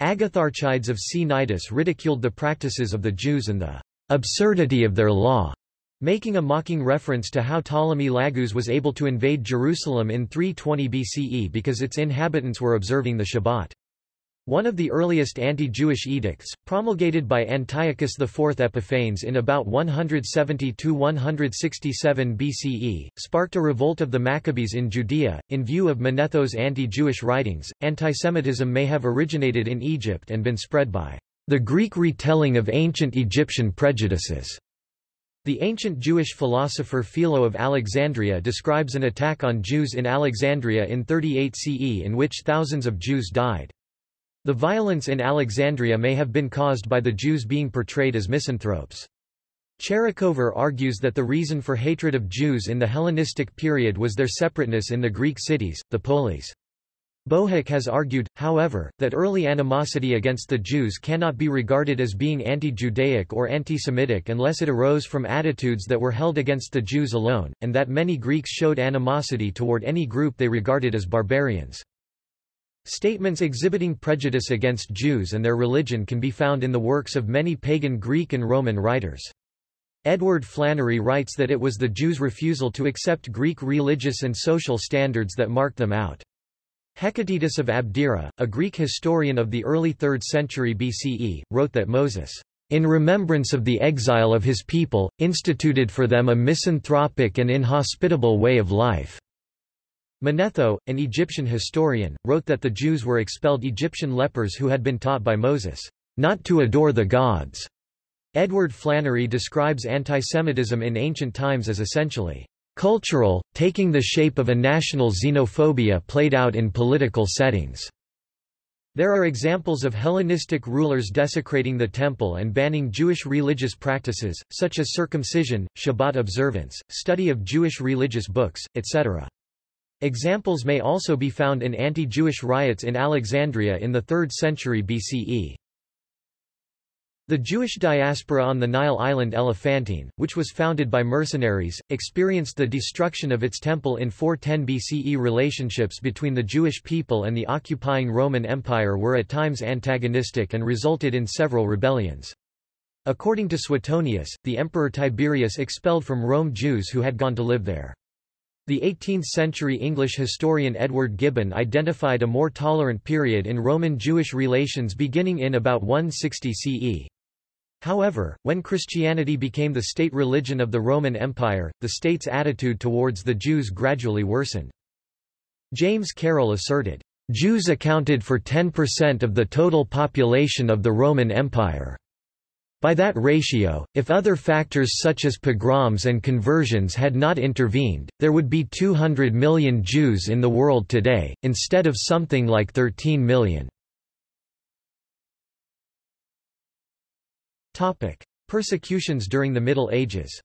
Agatharchides of Cnidus ridiculed the practices of the Jews and the absurdity of their law, making a mocking reference to how Ptolemy Lagus was able to invade Jerusalem in 320 BCE because its inhabitants were observing the Shabbat. One of the earliest anti-Jewish edicts, promulgated by Antiochus IV Epiphanes in about 170–167 BCE, sparked a revolt of the Maccabees in Judea. In view of Manetho's anti-Jewish writings, antisemitism may have originated in Egypt and been spread by the Greek retelling of ancient Egyptian prejudices. The ancient Jewish philosopher Philo of Alexandria describes an attack on Jews in Alexandria in 38 CE in which thousands of Jews died. The violence in Alexandria may have been caused by the Jews being portrayed as misanthropes. Tcherikover argues that the reason for hatred of Jews in the Hellenistic period was their separateness in the Greek cities, the polis. Bohak has argued, however, that early animosity against the Jews cannot be regarded as being anti-Judaic or anti-Semitic unless it arose from attitudes that were held against the Jews alone, and that many Greeks showed animosity toward any group they regarded as barbarians. Statements exhibiting prejudice against Jews and their religion can be found in the works of many pagan Greek and Roman writers. Edward Flannery writes that it was the Jews' refusal to accept Greek religious and social standards that marked them out. Hecataeus of Abdera, a Greek historian of the early 3rd century BCE, wrote that Moses, in remembrance of the exile of his people, instituted for them a misanthropic and inhospitable way of life. Manetho, an Egyptian historian, wrote that the Jews were expelled Egyptian lepers who had been taught by Moses, not to adore the gods. Edward Flannery describes antisemitism in ancient times as essentially cultural, taking the shape of a national xenophobia played out in political settings. There are examples of Hellenistic rulers desecrating the temple and banning Jewish religious practices, such as circumcision, Shabbat observance, study of Jewish religious books, etc. Examples may also be found in anti-Jewish riots in Alexandria in the 3rd century BCE. The Jewish diaspora on the Nile island Elephantine, which was founded by mercenaries, experienced the destruction of its temple in 410 BCE. Relationships between the Jewish people and the occupying Roman Empire were at times antagonistic and resulted in several rebellions. According to Suetonius, the Emperor Tiberius expelled from Rome Jews who had gone to live there. The 18th-century English historian Edward Gibbon identified a more tolerant period in Roman-Jewish relations beginning in about 160 CE. However, when Christianity became the state religion of the Roman Empire, the state's attitude towards the Jews gradually worsened. James Carroll asserted, Jews accounted for 10% of the total population of the Roman Empire. By that ratio, if other factors such as pogroms and conversions had not intervened, there would be 200 million Jews in the world today, instead of something like 13 million. Persecutions during the Middle Ages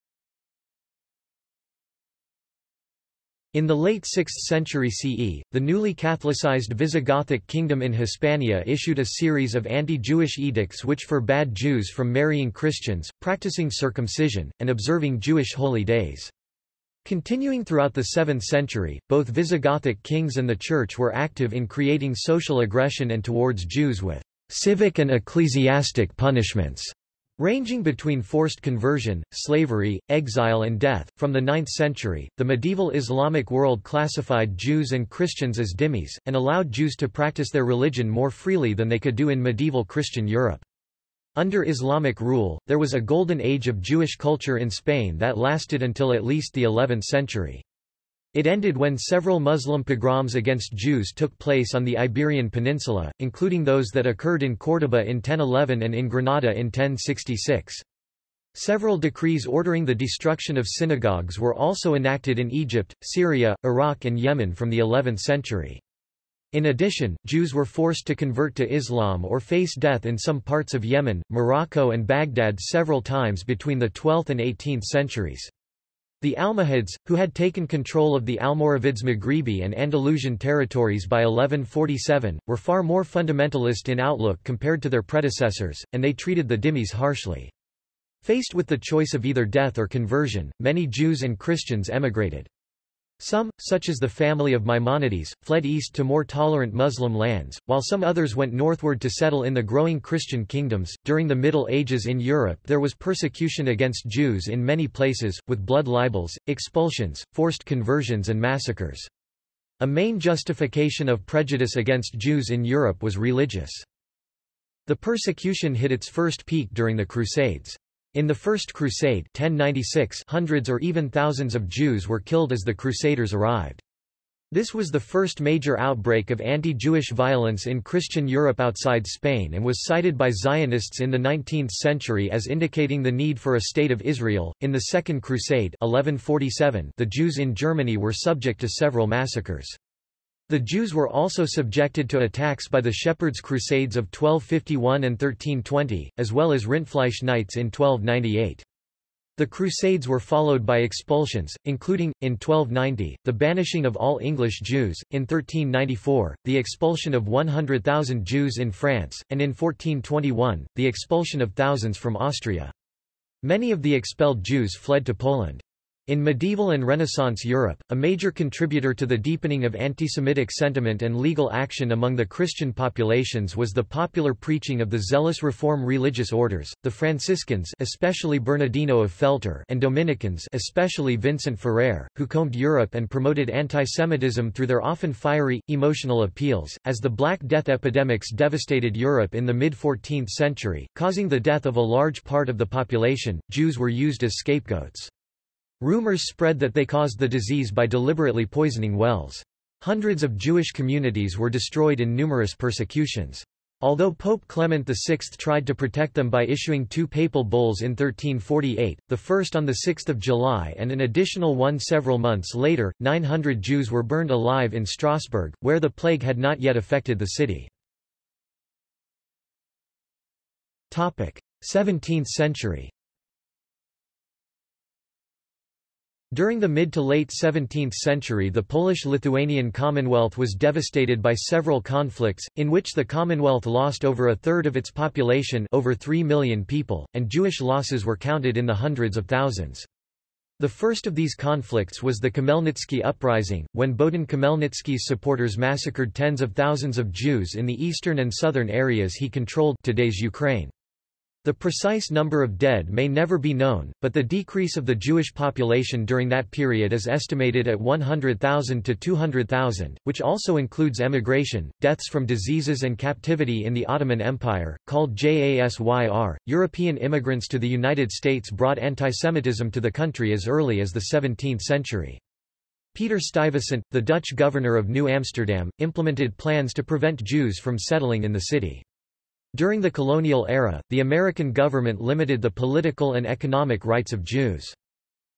In the late 6th century CE, the newly Catholicized Visigothic kingdom in Hispania issued a series of anti-Jewish edicts which forbade Jews from marrying Christians, practicing circumcision, and observing Jewish holy days. Continuing throughout the 7th century, both Visigothic kings and the Church were active in creating social aggression and towards Jews with civic and ecclesiastic punishments. Ranging between forced conversion, slavery, exile and death, from the 9th century, the medieval Islamic world classified Jews and Christians as dhimmis, and allowed Jews to practice their religion more freely than they could do in medieval Christian Europe. Under Islamic rule, there was a golden age of Jewish culture in Spain that lasted until at least the 11th century. It ended when several Muslim pogroms against Jews took place on the Iberian Peninsula, including those that occurred in Córdoba in 1011 and in Granada in 1066. Several decrees ordering the destruction of synagogues were also enacted in Egypt, Syria, Iraq and Yemen from the 11th century. In addition, Jews were forced to convert to Islam or face death in some parts of Yemen, Morocco and Baghdad several times between the 12th and 18th centuries. The Almohads, who had taken control of the Almoravids Maghribi and Andalusian territories by 1147, were far more fundamentalist in outlook compared to their predecessors, and they treated the dhimmis harshly. Faced with the choice of either death or conversion, many Jews and Christians emigrated. Some, such as the family of Maimonides, fled east to more tolerant Muslim lands, while some others went northward to settle in the growing Christian kingdoms. During the Middle Ages in Europe, there was persecution against Jews in many places, with blood libels, expulsions, forced conversions, and massacres. A main justification of prejudice against Jews in Europe was religious. The persecution hit its first peak during the Crusades. In the First Crusade 1096 hundreds or even thousands of Jews were killed as the Crusaders arrived. This was the first major outbreak of anti-Jewish violence in Christian Europe outside Spain and was cited by Zionists in the 19th century as indicating the need for a state of Israel. In the Second Crusade 1147, the Jews in Germany were subject to several massacres. The Jews were also subjected to attacks by the Shepherds' Crusades of 1251 and 1320, as well as Rindfleisch Knights in 1298. The Crusades were followed by expulsions, including, in 1290, the banishing of all English Jews, in 1394, the expulsion of 100,000 Jews in France, and in 1421, the expulsion of thousands from Austria. Many of the expelled Jews fled to Poland. In medieval and Renaissance Europe, a major contributor to the deepening of antisemitic sentiment and legal action among the Christian populations was the popular preaching of the zealous Reform religious orders, the Franciscans especially Bernardino of Feltre and Dominicans especially Vincent Ferrer, who combed Europe and promoted antisemitism through their often fiery, emotional appeals. As the Black Death epidemics devastated Europe in the mid-14th century, causing the death of a large part of the population, Jews were used as scapegoats. Rumors spread that they caused the disease by deliberately poisoning wells. Hundreds of Jewish communities were destroyed in numerous persecutions. Although Pope Clement VI tried to protect them by issuing two papal bulls in 1348, the first on 6 July and an additional one several months later, 900 Jews were burned alive in Strasbourg, where the plague had not yet affected the city. 17th century During the mid to late 17th century the Polish-Lithuanian Commonwealth was devastated by several conflicts, in which the Commonwealth lost over a third of its population over 3 million people, and Jewish losses were counted in the hundreds of thousands. The first of these conflicts was the Khmelnytsky uprising, when Bohdan Khmelnytsky's supporters massacred tens of thousands of Jews in the eastern and southern areas he controlled today's Ukraine. The precise number of dead may never be known, but the decrease of the Jewish population during that period is estimated at 100,000 to 200,000, which also includes emigration, deaths from diseases and captivity in the Ottoman Empire, called JASYR. European immigrants to the United States brought antisemitism to the country as early as the 17th century. Peter Stuyvesant, the Dutch governor of New Amsterdam, implemented plans to prevent Jews from settling in the city. During the colonial era, the American government limited the political and economic rights of Jews.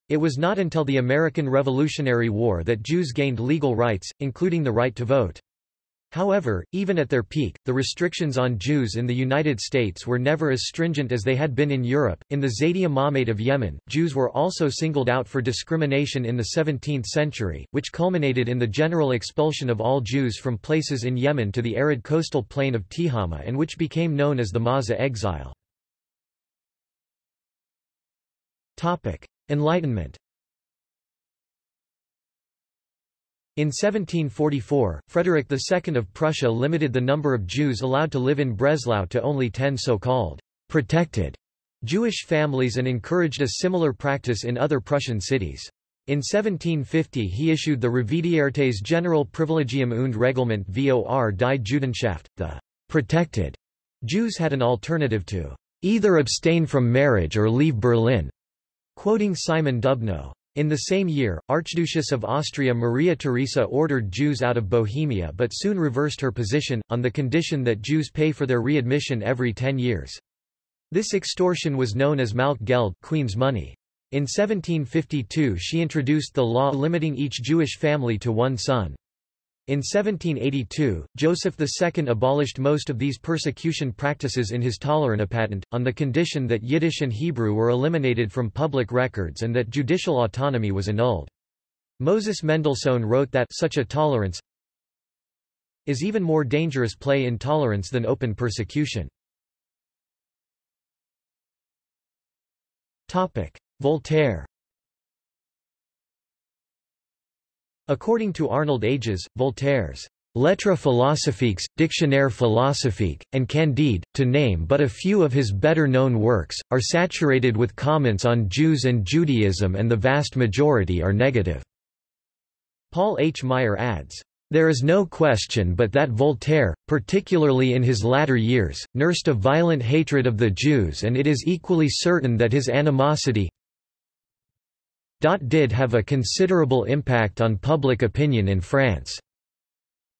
It was not until the American Revolutionary War that Jews gained legal rights, including the right to vote. However, even at their peak, the restrictions on Jews in the United States were never as stringent as they had been in Europe. In the Zaidi Imamate of Yemen, Jews were also singled out for discrimination in the 17th century, which culminated in the general expulsion of all Jews from places in Yemen to the arid coastal plain of Tihama and which became known as the Mawza exile. Enlightenment In 1744, Frederick II of Prussia limited the number of Jews allowed to live in Breslau to only ten so-called protected Jewish families and encouraged a similar practice in other Prussian cities. In 1750 he issued the Revidiertes General Privilegium und Reglement vor die Judenschaft, the protected Jews had an alternative to either abstain from marriage or leave Berlin, quoting Simon Dubnow. In the same year, Archduchess of Austria Maria Theresa ordered Jews out of Bohemia but soon reversed her position, on the condition that Jews pay for their readmission every ten years. This extortion was known as Malkegeld Queen's money. In 1752 she introduced the law limiting each Jewish family to one son. In 1782, Joseph II abolished most of these persecution practices in his Toleranzpatent, on the condition that Yiddish and Hebrew were eliminated from public records and that judicial autonomy was annulled. Moses Mendelssohn wrote that such a tolerance is even more dangerous play intolerance than open persecution. Voltaire According to Arnold Ages, Voltaire's Lettres philosophiques, Dictionnaire philosophique, and Candide, to name but a few of his better-known works, are saturated with comments on Jews and Judaism and the vast majority are negative. Paul H. Meyer adds, there is no question but that Voltaire, particularly in his latter years, nursed a violent hatred of the Jews and it is equally certain that his animosity did have a considerable impact on public opinion in France.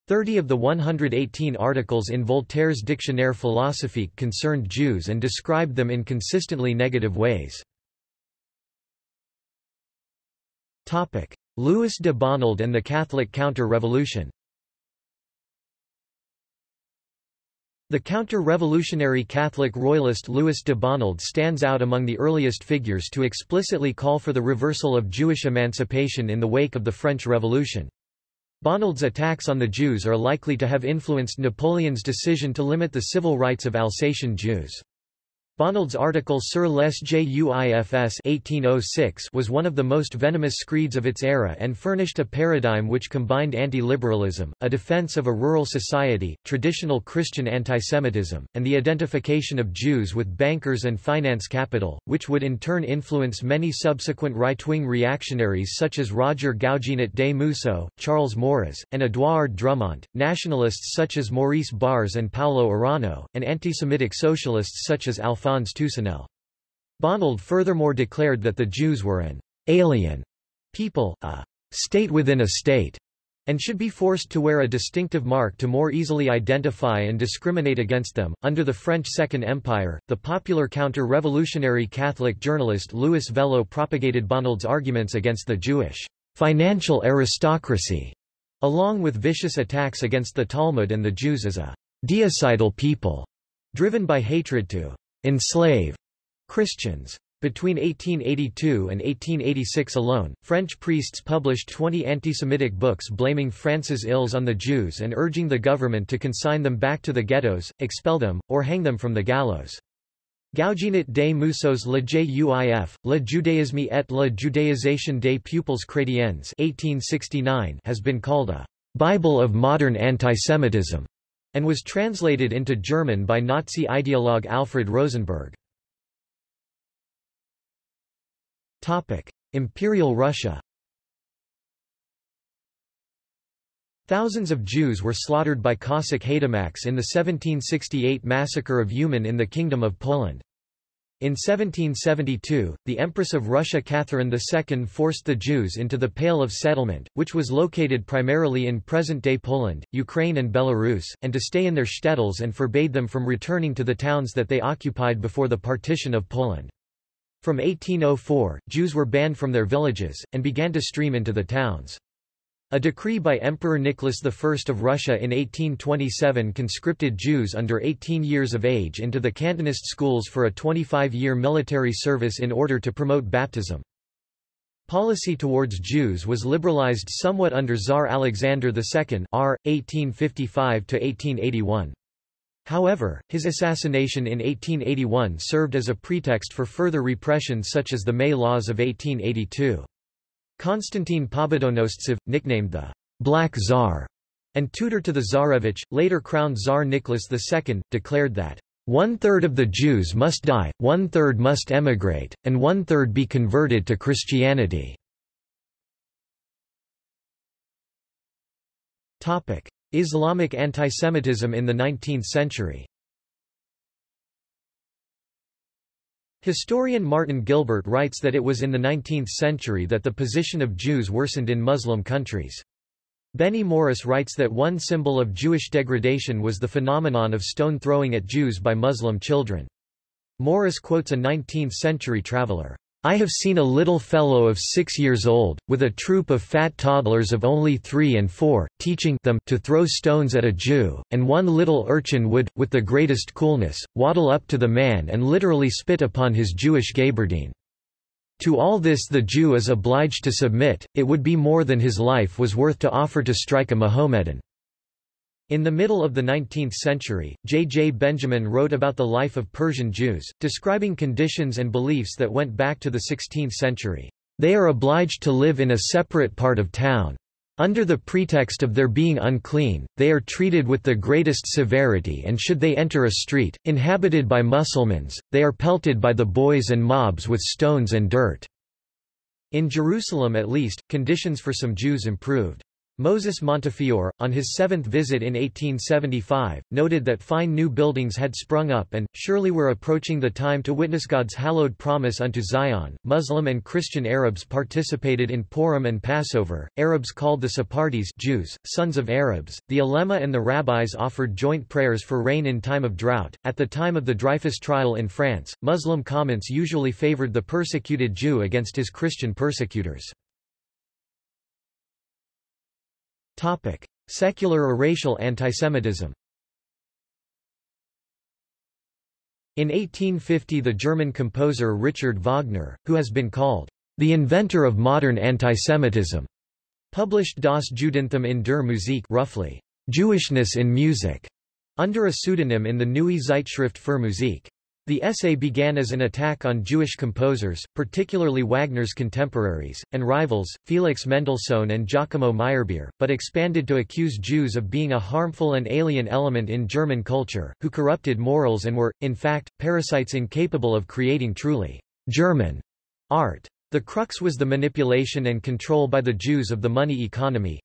Thirty of the 118 articles in Voltaire's Dictionnaire philosophique concerned Jews and described them in consistently negative ways. Louis de Bonald and the Catholic Counter-Revolution The counter-revolutionary Catholic royalist Louis de Bonald stands out among the earliest figures to explicitly call for the reversal of Jewish emancipation in the wake of the French Revolution. Bonald's attacks on the Jews are likely to have influenced Napoleon's decision to limit the civil rights of Alsatian Jews. Bonald's article Sur les Juifs 1806 was one of the most venomous screeds of its era and furnished a paradigm which combined anti-liberalism, a defense of a rural society, traditional Christian antisemitism, and the identification of Jews with bankers and finance capital, which would in turn influence many subsequent right-wing reactionaries such as Roger Gougenot des Mousseaux, Charles Maurras, and Édouard Drumont, nationalists such as Maurice Barrès and Paulo Arana, and anti-Semitic socialists such as Alphonse Alphonse Toussenel. Bonald furthermore declared that the Jews were an alien people, a state within a state, and should be forced to wear a distinctive mark to more easily identify and discriminate against them. Under the French Second Empire, the popular counter-revolutionary Catholic journalist Louis Veuillot propagated Bonald's arguments against the Jewish financial aristocracy, along with vicious attacks against the Talmud and the Jews as a deicide people, driven by hatred to enslave Christians. Between 1882 and 1886 alone, French priests published 20 anti-Semitic books blaming France's ills on the Jews and urging the government to consign them back to the ghettos, expel them, or hang them from the gallows. Gougenot des Mousseaux Le Juif, Le Judaïsme et la Judaïsation des Peuples Chrétiens 1869 has been called a Bible of modern antisemitism and was translated into German by Nazi ideologue Alfred Rosenberg. Imperial Russia Thousands of Jews were slaughtered by Cossack haidamaks in the 1768 massacre of Uman in the Kingdom of Poland. In 1772, the Empress of Russia Catherine II forced the Jews into the Pale of Settlement, which was located primarily in present-day Poland, Ukraine and Belarus, and to stay in their shtetls and forbade them from returning to the towns that they occupied before the partition of Poland. From 1804, Jews were banned from their villages, and began to stream into the towns. A decree by Emperor Nicholas I of Russia in 1827 conscripted Jews under 18 years of age into the Cantonist schools for a 25-year military service in order to promote baptism. Policy towards Jews was liberalized somewhat under Tsar Alexander II R. 1855 However, his assassination in 1881 served as a pretext for further repression such as the May Laws of 1882. Konstantin Pobedonostsev, nicknamed the Black Tsar, and tutor to the Tsarevich, later crowned Tsar Nicholas II, declared that one-third of the Jews must die, one-third must emigrate, and one-third be converted to Christianity. Islamic antisemitism in the 19th century Historian Martin Gilbert writes that it was in the 19th century that the position of Jews worsened in Muslim countries. Benny Morris writes that one symbol of Jewish degradation was the phenomenon of stone throwing at Jews by Muslim children. Morris quotes a 19th-century traveler, I have seen a little fellow of six years old, with a troop of fat toddlers of only three and four, teaching them to throw stones at a Jew, and one little urchin would, with the greatest coolness, waddle up to the man and literally spit upon his Jewish gaberdine. To all this the Jew is obliged to submit, it would be more than his life was worth to offer to strike a Mohammedan. In the middle of the 19th century, J. J. Benjamin wrote about the life of Persian Jews, describing conditions and beliefs that went back to the 16th century. They are obliged to live in a separate part of town. Under the pretext of their being unclean, they are treated with the greatest severity and should they enter a street, inhabited by Mussulmans, they are pelted by the boys and mobs with stones and dirt. In Jerusalem at least, conditions for some Jews improved. Moses Montefiore, on his seventh visit in 1875, noted that fine new buildings had sprung up and, surely were approaching the time to witness God's hallowed promise unto Zion. Muslim and Christian Arabs participated in Purim and Passover. Arabs called the Sephardi's Jews, sons of Arabs. The ulema and the rabbis offered joint prayers for rain in time of drought. At the time of the Dreyfus trial in France, Muslim comments usually favored the persecuted Jew against his Christian persecutors. Topic: Secular or racial antisemitism. In 1850 the German composer Richard Wagner, who has been called the inventor of modern antisemitism, published Das Judentum in der Musik roughly, Jewishness in music, under a pseudonym in the Neue Zeitschrift für Musik. The essay began as an attack on Jewish composers, particularly Wagner's contemporaries, and rivals, Felix Mendelssohn and Giacomo Meyerbeer, but expanded to accuse Jews of being a harmful and alien element in German culture, who corrupted morals and were, in fact, parasites incapable of creating truly German art. The crux was the manipulation and control by the Jews of the money economy,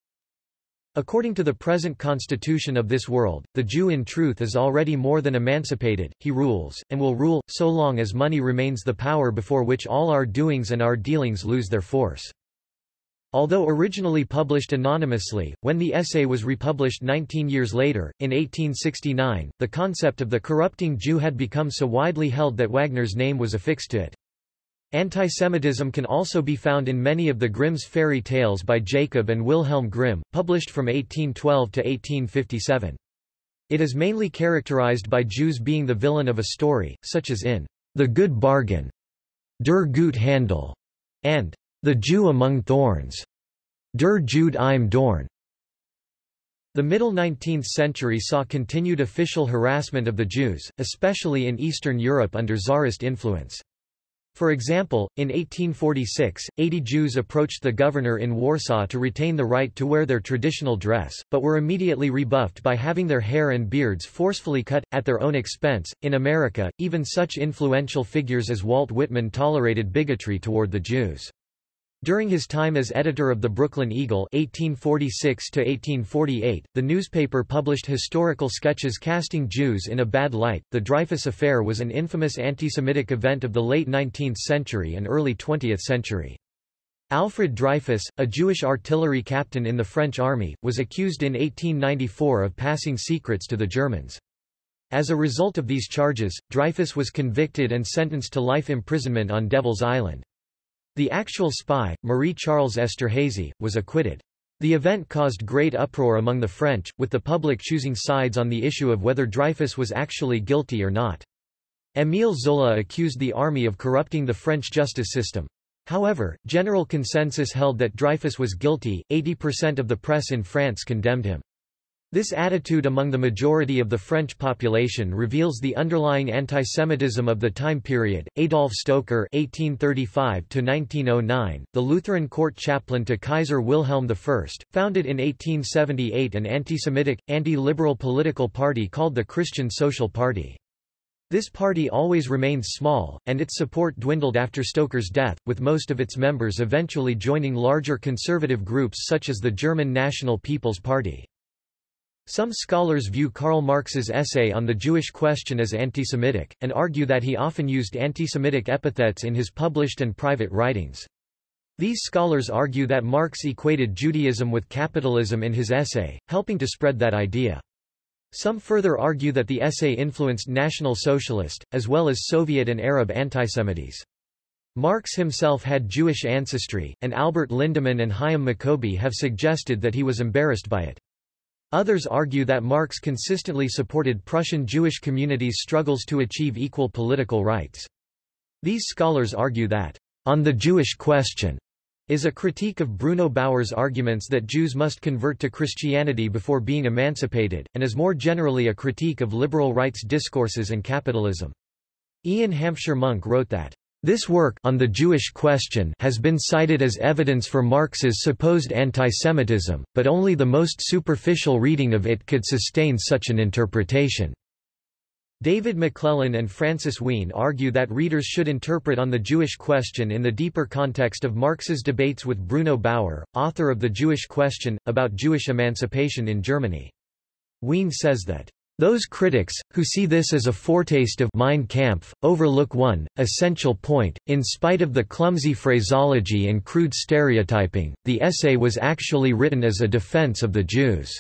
According to the present constitution of this world, the Jew in truth is already more than emancipated, he rules, and will rule, so long as money remains the power before which all our doings and our dealings lose their force. Although originally published anonymously, when the essay was republished 19 years later, in 1869, the concept of the corrupting Jew had become so widely held that Wagner's name was affixed to it. Antisemitism can also be found in many of the Grimm's fairy tales by Jacob and Wilhelm Grimm, published from 1812 to 1857. It is mainly characterized by Jews being the villain of a story, such as in The Good Bargain, Der Gut Handel, and The Jew Among Thorns, Der Jude im Dorn. The middle 19th century saw continued official harassment of the Jews, especially in Eastern Europe under Tsarist influence. For example, in 1846, 80 Jews approached the governor in Warsaw to retain the right to wear their traditional dress, but were immediately rebuffed by having their hair and beards forcefully cut, at their own expense. In America, even such influential figures as Walt Whitman tolerated bigotry toward the Jews. During his time as editor of the Brooklyn Eagle 1846 the newspaper published historical sketches casting Jews in a bad light. The Dreyfus Affair was an infamous anti-Semitic event of the late 19th century and early 20th century. Alfred Dreyfus, a Jewish artillery captain in the French army, was accused in 1894 of passing secrets to the Germans. As a result of these charges, Dreyfus was convicted and sentenced to life imprisonment on Devil's Island. The actual spy, Marie-Charles Esterhazy, was acquitted. The event caused great uproar among the French, with the public choosing sides on the issue of whether Dreyfus was actually guilty or not. Émile Zola accused the army of corrupting the French justice system. However, general consensus held that Dreyfus was guilty, 80% of the press in France condemned him. This attitude among the majority of the French population reveals the underlying antisemitism of the time period. Adolf Stoecker (1835–1909), the Lutheran court chaplain to Kaiser Wilhelm I, founded in 1878 an anti-Semitic, anti-liberal political party called the Christian Social Party. This party always remained small, and its support dwindled after Stoecker's death, with most of its members eventually joining larger conservative groups such as the German National People's Party. Some scholars view Karl Marx's essay on the Jewish question as anti-Semitic, and argue that he often used anti-Semitic epithets in his published and private writings. These scholars argue that Marx equated Judaism with capitalism in his essay, helping to spread that idea. Some further argue that the essay influenced National Socialist, as well as Soviet and Arab antisemites. Marx himself had Jewish ancestry, and Albert Lindemann and Hyam Maccoby have suggested that he was embarrassed by it. Others argue that Marx consistently supported Prussian Jewish communities' struggles to achieve equal political rights. These scholars argue that, on the Jewish question, is a critique of Bruno Bauer's arguments that Jews must convert to Christianity before being emancipated, and is more generally a critique of liberal rights discourses and capitalism. Iain Hampsher-Monk wrote that this work on the Jewish question has been cited as evidence for Marx's supposed antisemitism, but only the most superficial reading of it could sustain such an interpretation. David McLellan and Francis Wheen argue that readers should interpret on the Jewish question in the deeper context of Marx's debates with Bruno Bauer, author of The Jewish Question, about Jewish emancipation in Germany. Wheen says that those critics, who see this as a foretaste of Mein Kampf, overlook one, essential point. In spite of the clumsy phraseology and crude stereotyping, the essay was actually written as a defense of the Jews.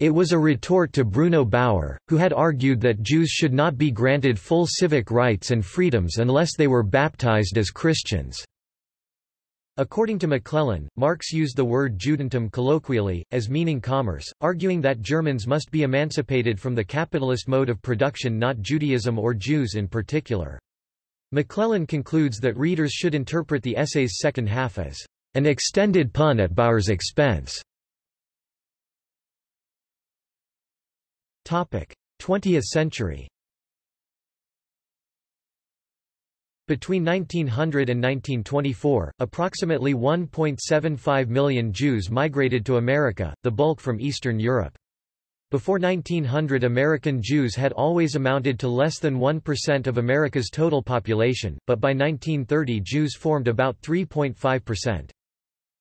It was a retort to Bruno Bauer, who had argued that Jews should not be granted full civic rights and freedoms unless they were baptized as Christians. According to McLellan, Marx used the word Judentum colloquially, as meaning commerce, arguing that Germans must be emancipated from the capitalist mode of production not Judaism or Jews in particular. McLellan concludes that readers should interpret the essay's second half as an extended pun at Bauer's expense. 20th century Between 1900 and 1924, approximately 1.75 million Jews migrated to America, the bulk from Eastern Europe. Before 1900 American Jews had always amounted to less than 1% of America's total population, but by 1930 Jews formed about 3.5%.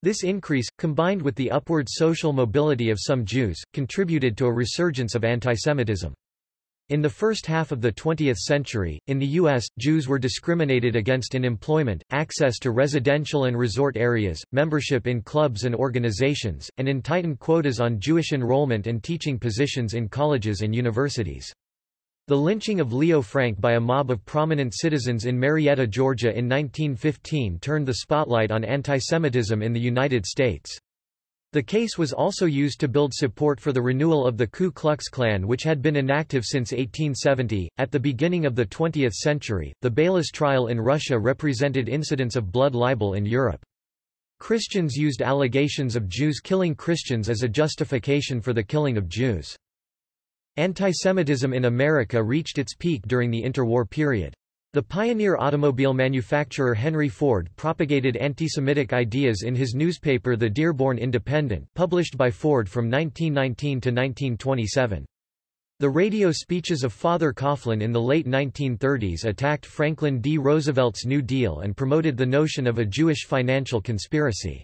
This increase, combined with the upward social mobility of some Jews, contributed to a resurgence of antisemitism. In the first half of the 20th century, in the U.S., Jews were discriminated against in employment, access to residential and resort areas, membership in clubs and organizations, and in tightened quotas on Jewish enrollment and teaching positions in colleges and universities. The lynching of Leo Frank by a mob of prominent citizens in Marietta, Georgia in 1915 turned the spotlight on antisemitism in the United States. The case was also used to build support for the renewal of the Ku Klux Klan, which had been inactive since 1870. At the beginning of the 20th century, the Beilis trial in Russia represented incidents of blood libel in Europe. Christians used allegations of Jews killing Christians as a justification for the killing of Jews. Antisemitism in America reached its peak during the interwar period. The pioneer automobile manufacturer Henry Ford propagated anti-Semitic ideas in his newspaper The Dearborn Independent published by Ford from 1919 to 1927. The radio speeches of Father Coughlin in the late 1930s attacked Franklin D. Roosevelt's New Deal and promoted the notion of a Jewish financial conspiracy.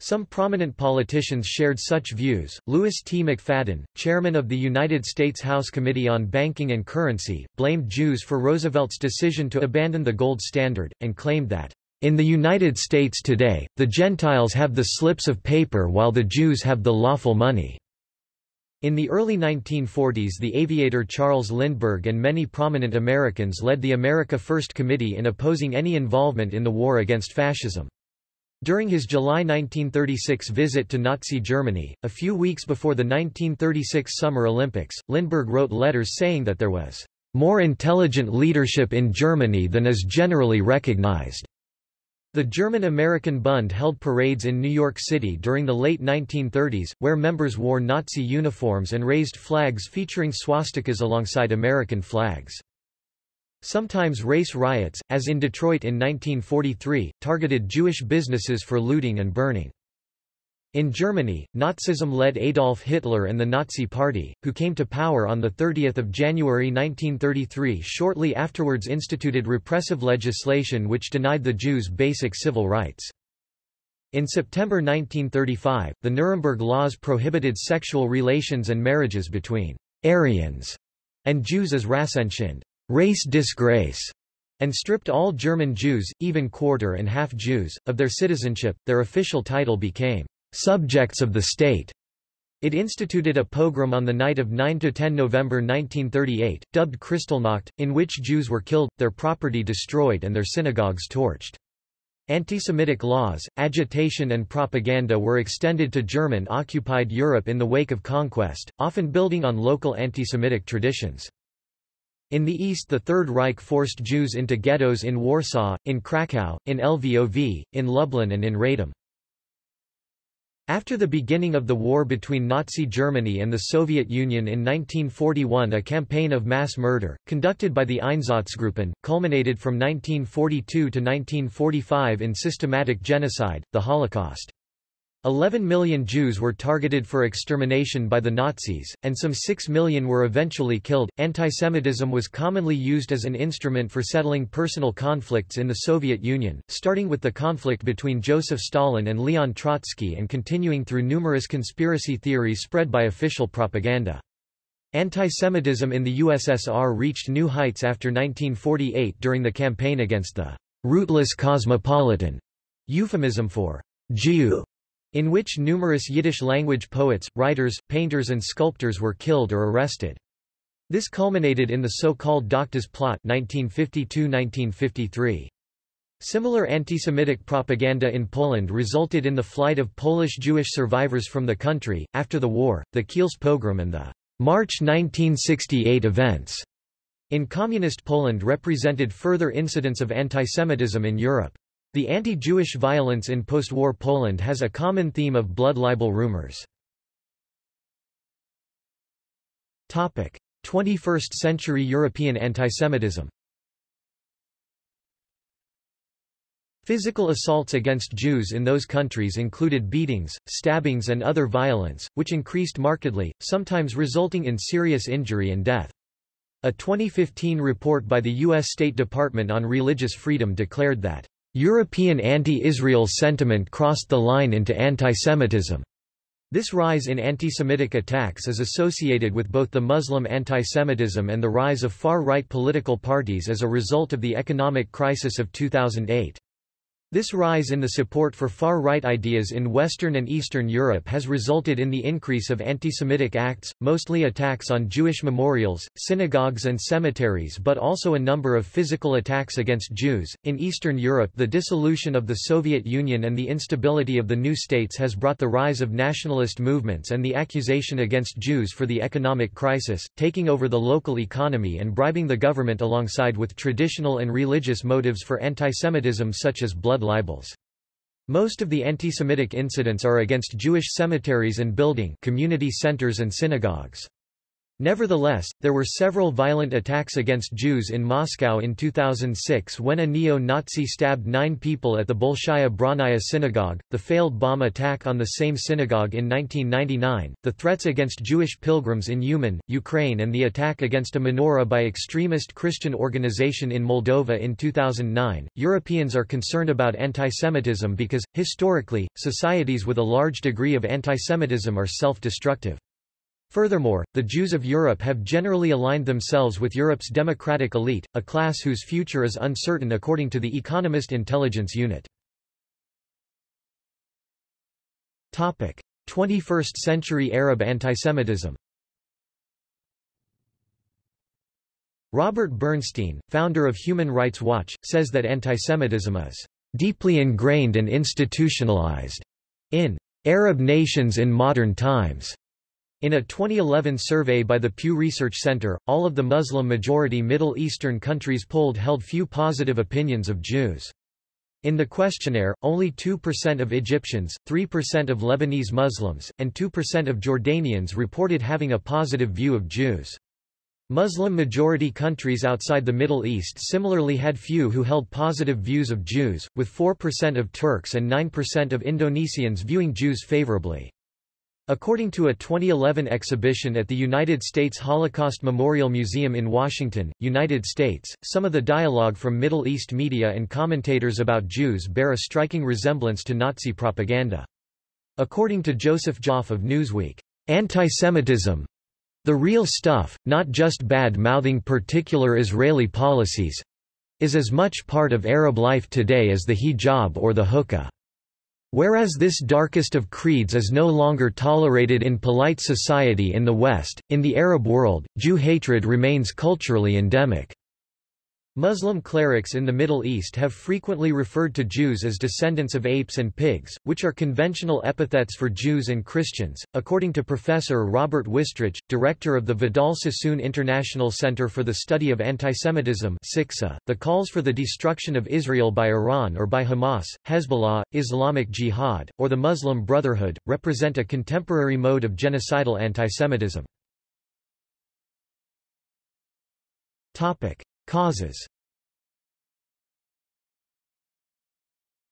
Some prominent politicians shared such views. Louis T. McFadden, chairman of the United States House Committee on Banking and Currency, blamed Jews for Roosevelt's decision to abandon the gold standard, and claimed that, in the United States today, the Gentiles have the slips of paper while the Jews have the lawful money. In the early 1940s the aviator Charles Lindbergh and many prominent Americans led the America First Committee in opposing any involvement in the war against fascism. During his July 1936 visit to Nazi Germany, a few weeks before the 1936 Summer Olympics, Lindbergh wrote letters saying that there was more intelligent leadership in Germany than is generally recognized. The German-American Bund held parades in New York City during the late 1930s, where members wore Nazi uniforms and raised flags featuring swastikas alongside American flags. Sometimes race riots, as in Detroit in 1943, targeted Jewish businesses for looting and burning. In Germany, Nazism led Adolf Hitler and the Nazi Party, who came to power on 30 January 1933 shortly afterwards instituted repressive legislation which denied the Jews basic civil rights. In September 1935, the Nuremberg Laws prohibited sexual relations and marriages between Aryans and Jews as Rassenschande race disgrace, and stripped all German Jews, even quarter and half Jews, of their citizenship. Their official title became subjects of the state. It instituted a pogrom on the night of 9–10 November 1938, dubbed Kristallnacht, in which Jews were killed, their property destroyed and their synagogues torched. Anti-Semitic laws, agitation and propaganda were extended to German-occupied Europe in the wake of conquest, often building on local anti-Semitic traditions. In the east the Third Reich forced Jews into ghettos in Warsaw, in Krakow, in Lvov, in Lublin and in Radom. After the beginning of the war between Nazi Germany and the Soviet Union in 1941 a campaign of mass murder, conducted by the Einsatzgruppen, culminated from 1942 to 1945 in systematic genocide, the Holocaust. 11 million Jews were targeted for extermination by the Nazis, and some 6 million were eventually killed. Antisemitism was commonly used as an instrument for settling personal conflicts in the Soviet Union, starting with the conflict between Joseph Stalin and Leon Trotsky and continuing through numerous conspiracy theories spread by official propaganda. Antisemitism in the USSR reached new heights after 1948 during the campaign against the rootless cosmopolitan, euphemism for Jew in which numerous Yiddish-language poets, writers, painters and sculptors were killed or arrested. This culminated in the so-called Doctors Plot 1952–1953. Similar anti-Semitic propaganda in Poland resulted in the flight of Polish Jewish survivors from the country. After the war, the Kielce pogrom and the March 1968 events in Communist Poland represented further incidents of antisemitism in Europe. The anti-Jewish violence in post-war Poland has a common theme of blood libel rumors. 21st-century European antisemitism Physical assaults against Jews in those countries included beatings, stabbings and other violence, which increased markedly, sometimes resulting in serious injury and death. A 2015 report by the U.S. State Department on Religious Freedom declared that European anti-Israel sentiment crossed the line into antisemitism. This rise in anti-Semitic attacks is associated with both the Muslim antisemitism and the rise of far-right political parties as a result of the economic crisis of 2008. This rise in the support for far-right ideas in Western and Eastern Europe has resulted in the increase of anti-Semitic acts, mostly attacks on Jewish memorials, synagogues and cemeteries but also a number of physical attacks against Jews. In Eastern Europe the dissolution of the Soviet Union and the instability of the new states has brought the rise of nationalist movements and the accusation against Jews for the economic crisis, taking over the local economy and bribing the government alongside with traditional and religious motives for anti-Semitism such as blood blood libels. Most of the anti-Semitic incidents are against Jewish cemeteries and building community centers and synagogues. Nevertheless, there were several violent attacks against Jews in Moscow in 2006 when a neo-Nazi stabbed nine people at the Bolshaya Bronnaya synagogue, the failed bomb attack on the same synagogue in 1999, the threats against Jewish pilgrims in Uman, Ukraine and the attack against a menorah by extremist Christian organization in Moldova in 2009. Europeans are concerned about antisemitism because, historically, societies with a large degree of antisemitism are self-destructive. Furthermore, the Jews of Europe have generally aligned themselves with Europe's democratic elite, a class whose future is uncertain according to the Economist Intelligence Unit. 21st-century Arab antisemitism Robert Bernstein, founder of Human Rights Watch, says that antisemitism is deeply ingrained and institutionalized in Arab nations in modern times. In a 2011 survey by the Pew Research Center, all of the Muslim-majority Middle Eastern countries polled held few positive opinions of Jews. In the questionnaire, only 2% of Egyptians, 3% of Lebanese Muslims, and 2% of Jordanians reported having a positive view of Jews. Muslim-majority countries outside the Middle East similarly had few who held positive views of Jews, with 4% of Turks and 9% of Indonesians viewing Jews favorably. According to a 2011 exhibition at the United States Holocaust Memorial Museum in Washington, United States, some of the dialogue from Middle East media and commentators about Jews bear a striking resemblance to Nazi propaganda. According to Joseph Joffe of Newsweek, anti-Semitism, the real stuff, not just bad-mouthing particular Israeli policies, is as much part of Arab life today as the hijab or the hookah. Whereas this darkest of creeds is no longer tolerated in polite society in the West, in the Arab world, Jew hatred remains culturally endemic. Muslim clerics in the Middle East have frequently referred to Jews as descendants of apes and pigs, which are conventional epithets for Jews and Christians. According to Professor Robert Wistrich, director of the Vidal Sassoon International Center for the Study of Antisemitism, the calls for the destruction of Israel by Iran or by Hamas, Hezbollah, Islamic Jihad, or the Muslim Brotherhood, represent a contemporary mode of genocidal antisemitism. Topic. Causes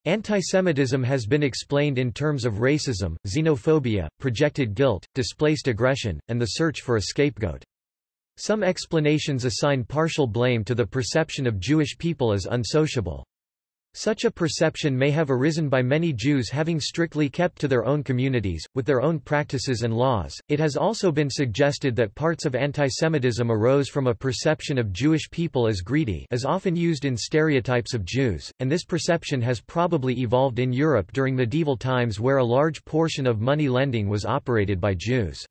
Antisemitism has been explained in terms of racism, xenophobia, projected guilt, displaced aggression, and the search for a scapegoat. Some explanations assign partial blame to the perception of Jewish people as unsociable. Such a perception may have arisen by many Jews having strictly kept to their own communities, with their own practices and laws. It has also been suggested that parts of antisemitism arose from a perception of Jewish people as greedy as often used in stereotypes of Jews, and this perception has probably evolved in Europe during medieval times where a large portion of money lending was operated by Jews.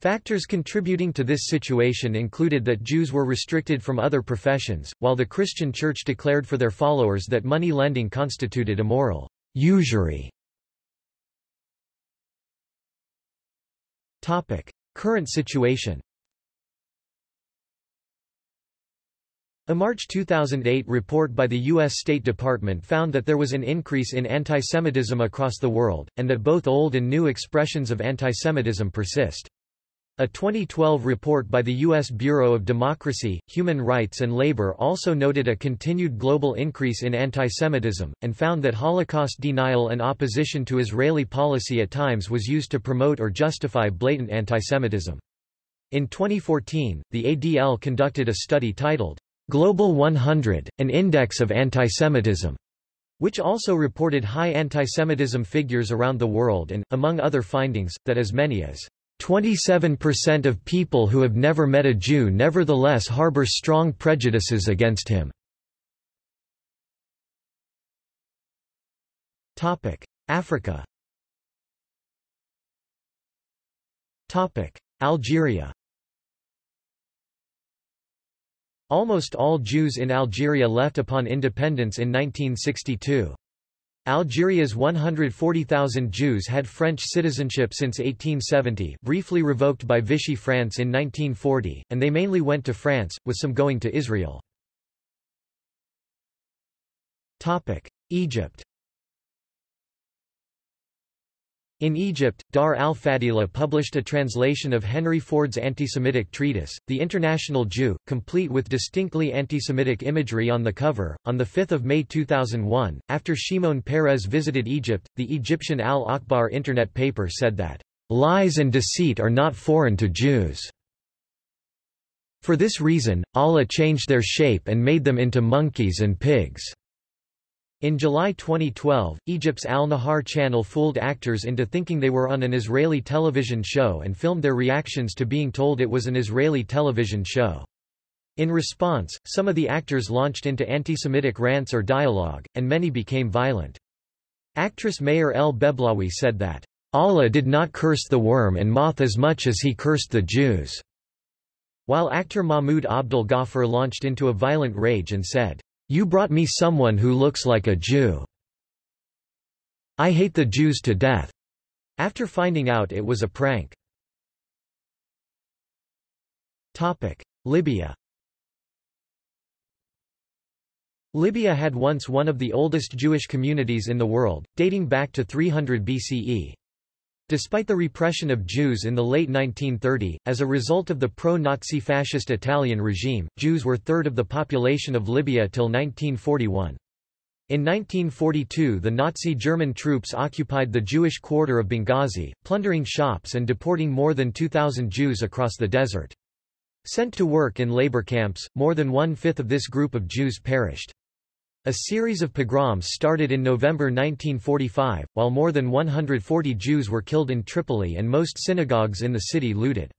Factors contributing to this situation included that Jews were restricted from other professions, while the Christian Church declared for their followers that money lending constituted immoral usury. Topic: Current situation. A March 2008 report by the U.S. State Department found that there was an increase in antisemitism across the world, and that both old and new expressions of antisemitism persist. A 2012 report by the U.S. Bureau of Democracy, Human Rights and Labor also noted a continued global increase in antisemitism, and found that Holocaust denial and opposition to Israeli policy at times was used to promote or justify blatant antisemitism. In 2014, the ADL conducted a study titled, Global 100, an Index of Antisemitism, which also reported high antisemitism figures around the world and, among other findings, that as many as 27% of people who have never met a Jew nevertheless harbor strong prejudices against him. Africa Algeria Almost all Jews in Algeria left upon independence in 1962. Algeria's 140,000 Jews had French citizenship since 1870 briefly revoked by Vichy France in 1940, and they mainly went to France, with some going to Israel. Egypt In Egypt, Dar al-Fadila published a translation of Henry Ford's anti-Semitic treatise, The International Jew, complete with distinctly anti-Semitic imagery on the cover. On 5 May 2001, after Shimon Peres visited Egypt, the Egyptian Al-Akhbar internet paper said that, "...lies and deceit are not foreign to Jews." For this reason, Allah changed their shape and made them into monkeys and pigs. In July 2012, Egypt's Al-Nahar channel fooled actors into thinking they were on an Israeli television show and filmed their reactions to being told it was an Israeli television show. In response, some of the actors launched into anti-Semitic rants or dialogue, and many became violent. Actress Mayer El Beblawi said that, Allah did not curse the worm and moth as much as he cursed the Jews, while actor Mahmoud Abdel Ghaffar launched into a violent rage and said, you brought me someone who looks like a Jew. I hate the Jews to death. After finding out it was a prank. Topic. Libya Libya had once one of the oldest Jewish communities in the world, dating back to 300 BCE. Despite the repression of Jews in the late 1930, as a result of the pro-Nazi fascist Italian regime, Jews were third of the population of Libya till 1941. In 1942 the Nazi German troops occupied the Jewish quarter of Benghazi, plundering shops and deporting more than 2,000 Jews across the desert. Sent to work in labor camps, more than one-fifth of this group of Jews perished. A series of pogroms started in November 1945, while more than 140 Jews were killed in Tripoli and most synagogues in the city looted.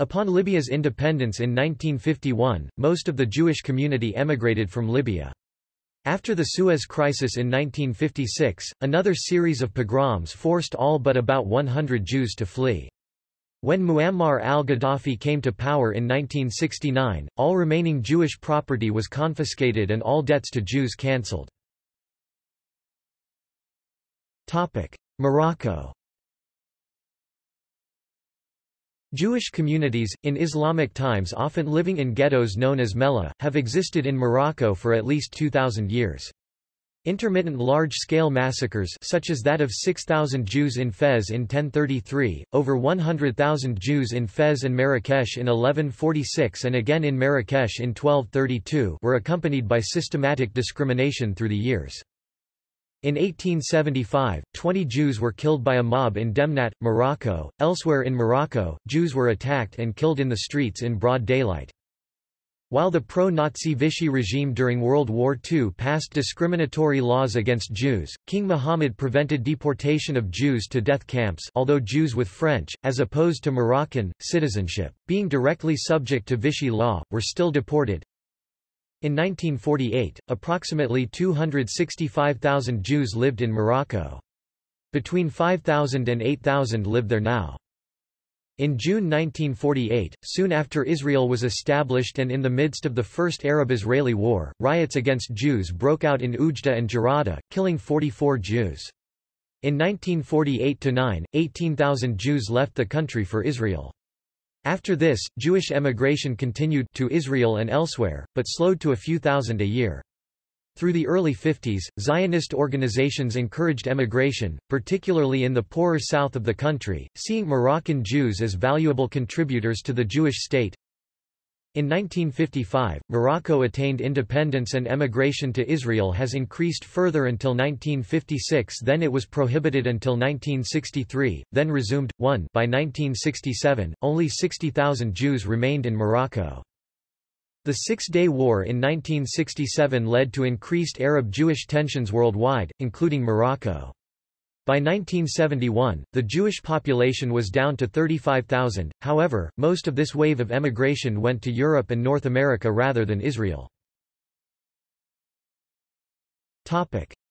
Upon Libya's independence in 1951, most of the Jewish community emigrated from Libya. After the Suez Crisis in 1956, another series of pogroms forced all but about 100 Jews to flee. When Muammar al-Gaddafi came to power in 1969, all remaining Jewish property was confiscated and all debts to Jews cancelled. Morocco Jewish communities, in Islamic times often living in ghettos known as mellah, have existed in Morocco for at least 2,000 years. Intermittent large-scale massacres such as that of 6,000 Jews in Fez in 1033, over 100,000 Jews in Fez and Marrakesh in 1146 and again in Marrakesh in 1232 were accompanied by systematic discrimination through the years. In 1875, 20 Jews were killed by a mob in Demnat, Morocco. Elsewhere in Morocco, Jews were attacked and killed in the streets in broad daylight. While the pro-Nazi Vichy regime during World War II passed discriminatory laws against Jews, King Muhammad prevented deportation of Jews to death camps although Jews with French, as opposed to Moroccan, citizenship, being directly subject to Vichy law, were still deported. In 1948, approximately 265,000 Jews lived in Morocco. Between 5,000 and 8,000 live there now. In June 1948, soon after Israel was established and in the midst of the First Arab-Israeli War, riots against Jews broke out in Oujda and Jerada, killing 44 Jews. In 1948–9, 18,000 Jews left the country for Israel. After this, Jewish emigration continued to Israel and elsewhere, but slowed to a few thousand a year. Through the early 50s, Zionist organizations encouraged emigration, particularly in the poorer south of the country, seeing Moroccan Jews as valuable contributors to the Jewish state. In 1955, Morocco attained independence and emigration to Israel has increased further until 1956 then it was prohibited until 1963, then resumed. 1 By 1967, only 60,000 Jews remained in Morocco. The Six-Day War in 1967 led to increased Arab-Jewish tensions worldwide, including Morocco. By 1971, the Jewish population was down to 35,000, however, most of this wave of emigration went to Europe and North America rather than Israel.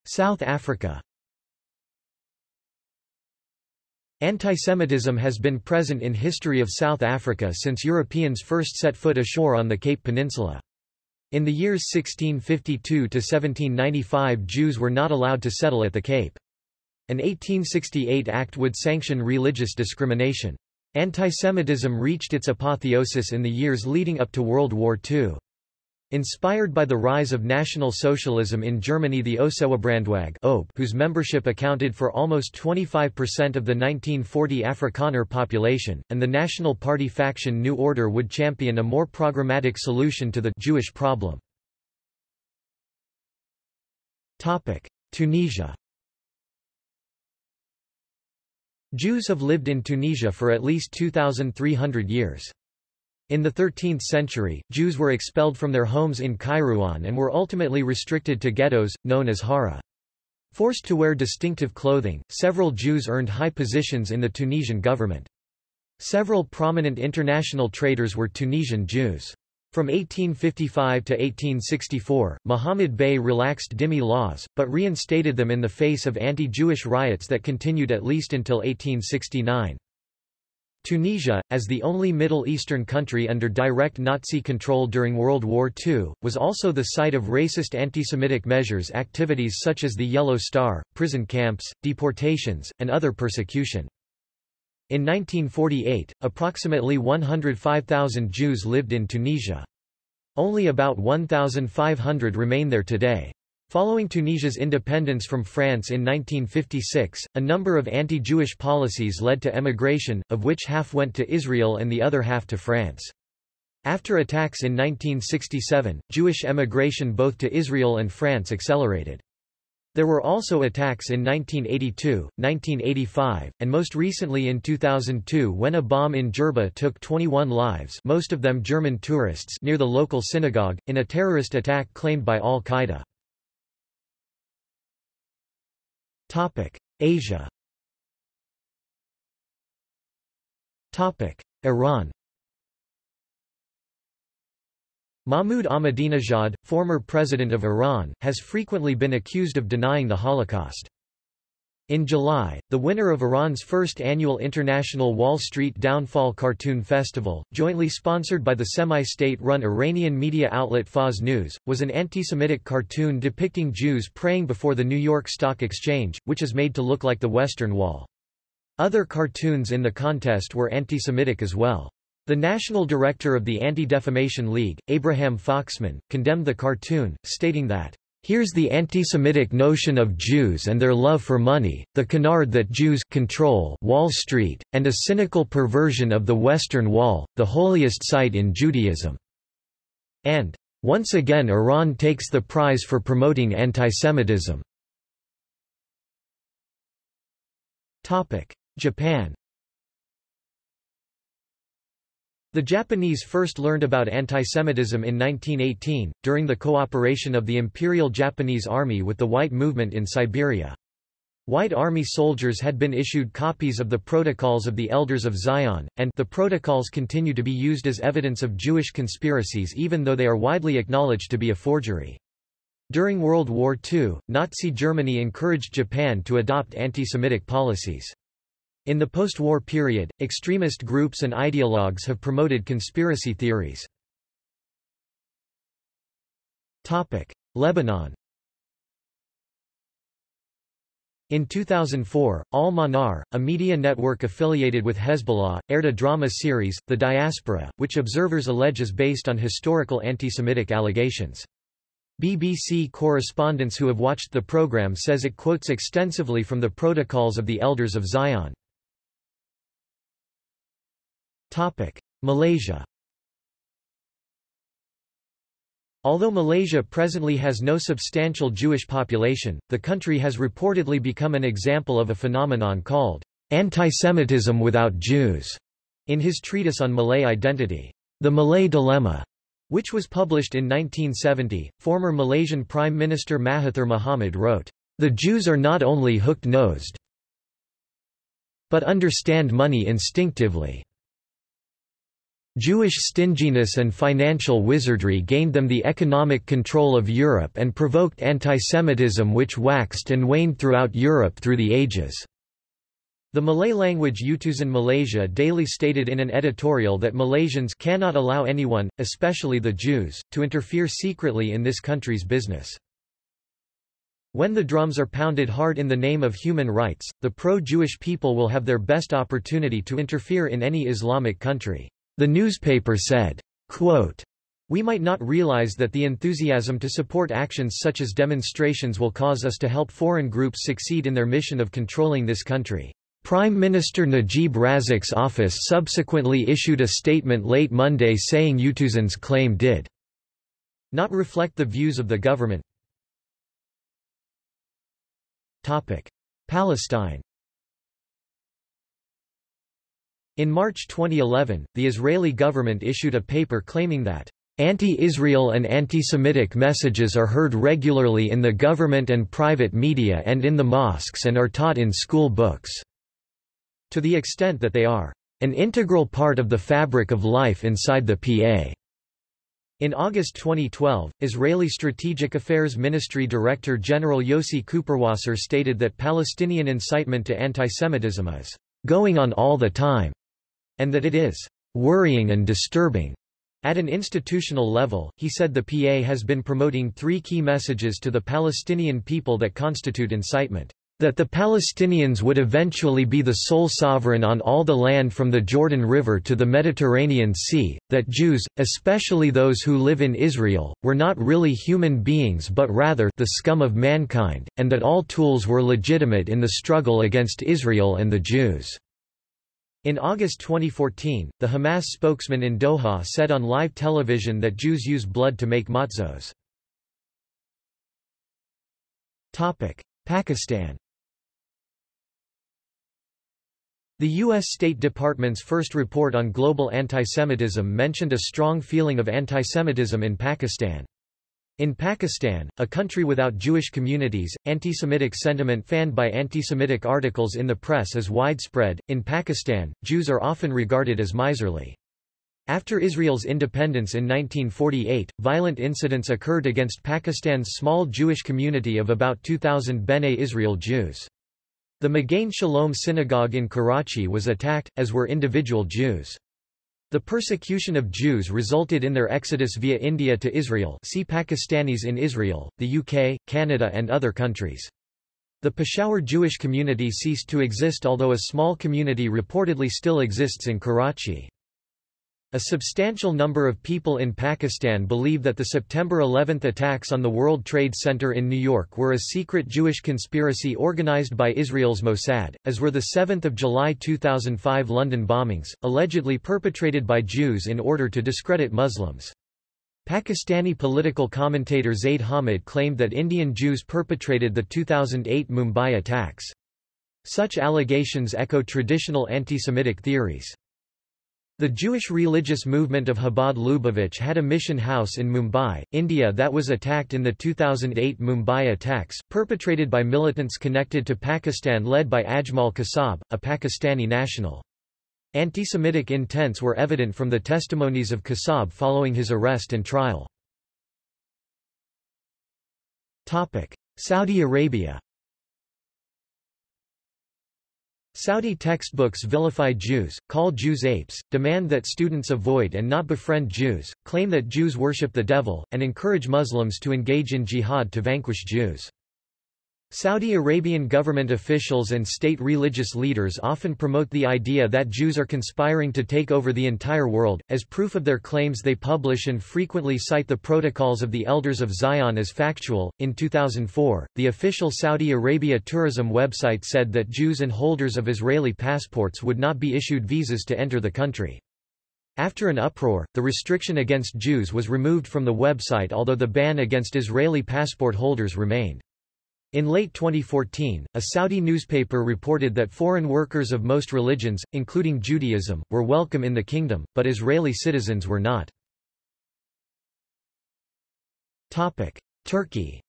South Africa Antisemitism has been present in history of South Africa since Europeans first set foot ashore on the Cape Peninsula. In the years 1652 to 1795 Jews were not allowed to settle at the Cape. An 1868 act would sanction religious discrimination. Antisemitism reached its apotheosis in the years leading up to World War II. Inspired by the rise of National Socialism in Germany the Ossewabrandwag whose membership accounted for almost 25% of the 1940 Afrikaner population, and the National Party faction New Order would champion a more programmatic solution to the Jewish problem. Tunisia Jews have lived in Tunisia for at least 2,300 years. In the 13th century, Jews were expelled from their homes in Kairouan and were ultimately restricted to ghettos, known as hara. Forced to wear distinctive clothing, several Jews earned high positions in the Tunisian government. Several prominent international traders were Tunisian Jews. From 1855 to 1864, Muhammad Bey relaxed dhimmi laws, but reinstated them in the face of anti-Jewish riots that continued at least until 1869. Tunisia, as the only Middle Eastern country under direct Nazi control during World War II, was also the site of racist anti-Semitic measures activities such as the Yellow Star, prison camps, deportations, and other persecution. In 1948, approximately 105,000 Jews lived in Tunisia. Only about 1,500 remain there today. Following Tunisia's independence from France in 1956, a number of anti-Jewish policies led to emigration, of which half went to Israel and the other half to France. After attacks in 1967, Jewish emigration both to Israel and France accelerated. There were also attacks in 1982, 1985, and most recently in 2002 when a bomb in Jerba took 21 lives most of them German tourists near the local synagogue, in a terrorist attack claimed by al-Qaeda. Asia. Iran. Mahmoud Ahmadinejad, former president of Iran, has frequently been accused of denying the Holocaust. In July, the winner of Iran's first annual International Wall Street Downfall Cartoon Festival, jointly sponsored by the semi-state-run Iranian media outlet Fars News, was an anti-Semitic cartoon depicting Jews praying before the New York Stock Exchange, which is made to look like the Western Wall. Other cartoons in the contest were anti-Semitic as well. The national director of the Anti-Defamation League, Abraham Foxman, condemned the cartoon, stating that, Here's the anti-Semitic notion of Jews and their love for money, the canard that Jews control Wall Street, and a cynical perversion of the Western Wall, the holiest site in Judaism." And, "...once again Iran takes the prize for promoting antisemitism." Japan The Japanese first learned about antisemitism in 1918, during the cooperation of the Imperial Japanese Army with the White Movement in Siberia. White Army soldiers had been issued copies of the Protocols of the Elders of Zion, and the protocols continue to be used as evidence of Jewish conspiracies even though they are widely acknowledged to be a forgery. During World War II, Nazi Germany encouraged Japan to adopt anti-Semitic policies. In the post-war period, extremist groups and ideologues have promoted conspiracy theories. Lebanon In 2004, Al-Manar, a media network affiliated with Hezbollah, aired a drama series, The Diaspora, which observers allege is based on historical anti-Semitic allegations. BBC correspondents who have watched the program says it quotes extensively from the Protocols of the Elders of Zion. Malaysia Although Malaysia presently has no substantial Jewish population, the country has reportedly become an example of a phenomenon called anti-Semitism without Jews. In his treatise on Malay identity, The Malay Dilemma, which was published in 1970, former Malaysian Prime Minister Mahathir Mohamad wrote, The Jews are not only hooked-nosed, but understand money instinctively. Jewish stinginess and financial wizardry gained them the economic control of Europe and provoked antisemitism which waxed and waned throughout Europe through the ages. The Malay language Utusan Malaysia daily stated in an editorial that Malaysians cannot allow anyone, especially the Jews, to interfere secretly in this country's business. When the drums are pounded hard in the name of human rights, the pro-Jewish people will have their best opportunity to interfere in any Islamic country. The newspaper said, quote, we might not realize that the enthusiasm to support actions such as demonstrations will cause us to help foreign groups succeed in their mission of controlling this country. Prime Minister Najib Razak's office subsequently issued a statement late Monday saying Utusan's claim did not reflect the views of the government. Palestine In March 2011, the Israeli government issued a paper claiming that Anti-Israel and anti-Semitic messages are heard regularly in the government and private media and in the mosques and are taught in school books, to the extent that they are an integral part of the fabric of life inside the PA. In August 2012, Israeli Strategic Affairs Ministry Director General Yossi Kuperwasser stated that Palestinian incitement to antisemitism is going on all the time and that it is worrying and disturbing. At an institutional level, he said the PA has been promoting three key messages to the Palestinian people that constitute incitement. That the Palestinians would eventually be the sole sovereign on all the land from the Jordan River to the Mediterranean Sea, that Jews, especially those who live in Israel, were not really human beings but rather the scum of mankind, and that all tools were legitimate in the struggle against Israel and the Jews. In August 2014, the Hamas spokesman in Doha said on live television that Jews use blood to make matzos. Pakistan The U.S. State Department's first report on global antisemitism mentioned a strong feeling of antisemitism in Pakistan. In Pakistan, a country without Jewish communities, anti-Semitic sentiment fanned by anti-Semitic articles in the press is widespread. In Pakistan, Jews are often regarded as miserly. After Israel's independence in 1948, violent incidents occurred against Pakistan's small Jewish community of about 2,000 Bene Israel Jews. The Magain Shalom synagogue in Karachi was attacked, as were individual Jews. The persecution of Jews resulted in their exodus via India to Israel see Pakistanis in Israel, the UK, Canada and other countries. The Peshawar Jewish community ceased to exist although a small community reportedly still exists in Karachi. A substantial number of people in Pakistan believe that the September 11 attacks on the World Trade Center in New York were a secret Jewish conspiracy organized by Israel's Mossad, as were the 7 July 2005 London bombings, allegedly perpetrated by Jews in order to discredit Muslims. Pakistani political commentator Zaid Hamid claimed that Indian Jews perpetrated the 2008 Mumbai attacks. Such allegations echo traditional anti-Semitic theories. The Jewish religious movement of Chabad Lubavitch had a mission house in Mumbai, India that was attacked in the 2008 Mumbai attacks, perpetrated by militants connected to Pakistan led by Ajmal Kasab, a Pakistani national. Anti-Semitic intents were evident from the testimonies of Kasab following his arrest and trial. Saudi Arabia Saudi textbooks vilify Jews, call Jews apes, demand that students avoid and not befriend Jews, claim that Jews worship the devil, and encourage Muslims to engage in jihad to vanquish Jews. Saudi Arabian government officials and state religious leaders often promote the idea that Jews are conspiring to take over the entire world. As proof of their claims, they publish and frequently cite the protocols of the Elders of Zion as factual. In 2004, the official Saudi Arabia tourism website said that Jews and holders of Israeli passports would not be issued visas to enter the country. After an uproar, the restriction against Jews was removed from the website although the ban against Israeli passport holders remained. In late 2014, a Saudi newspaper reported that foreign workers of most religions, including Judaism, were welcome in the kingdom, but Israeli citizens were not. Turkey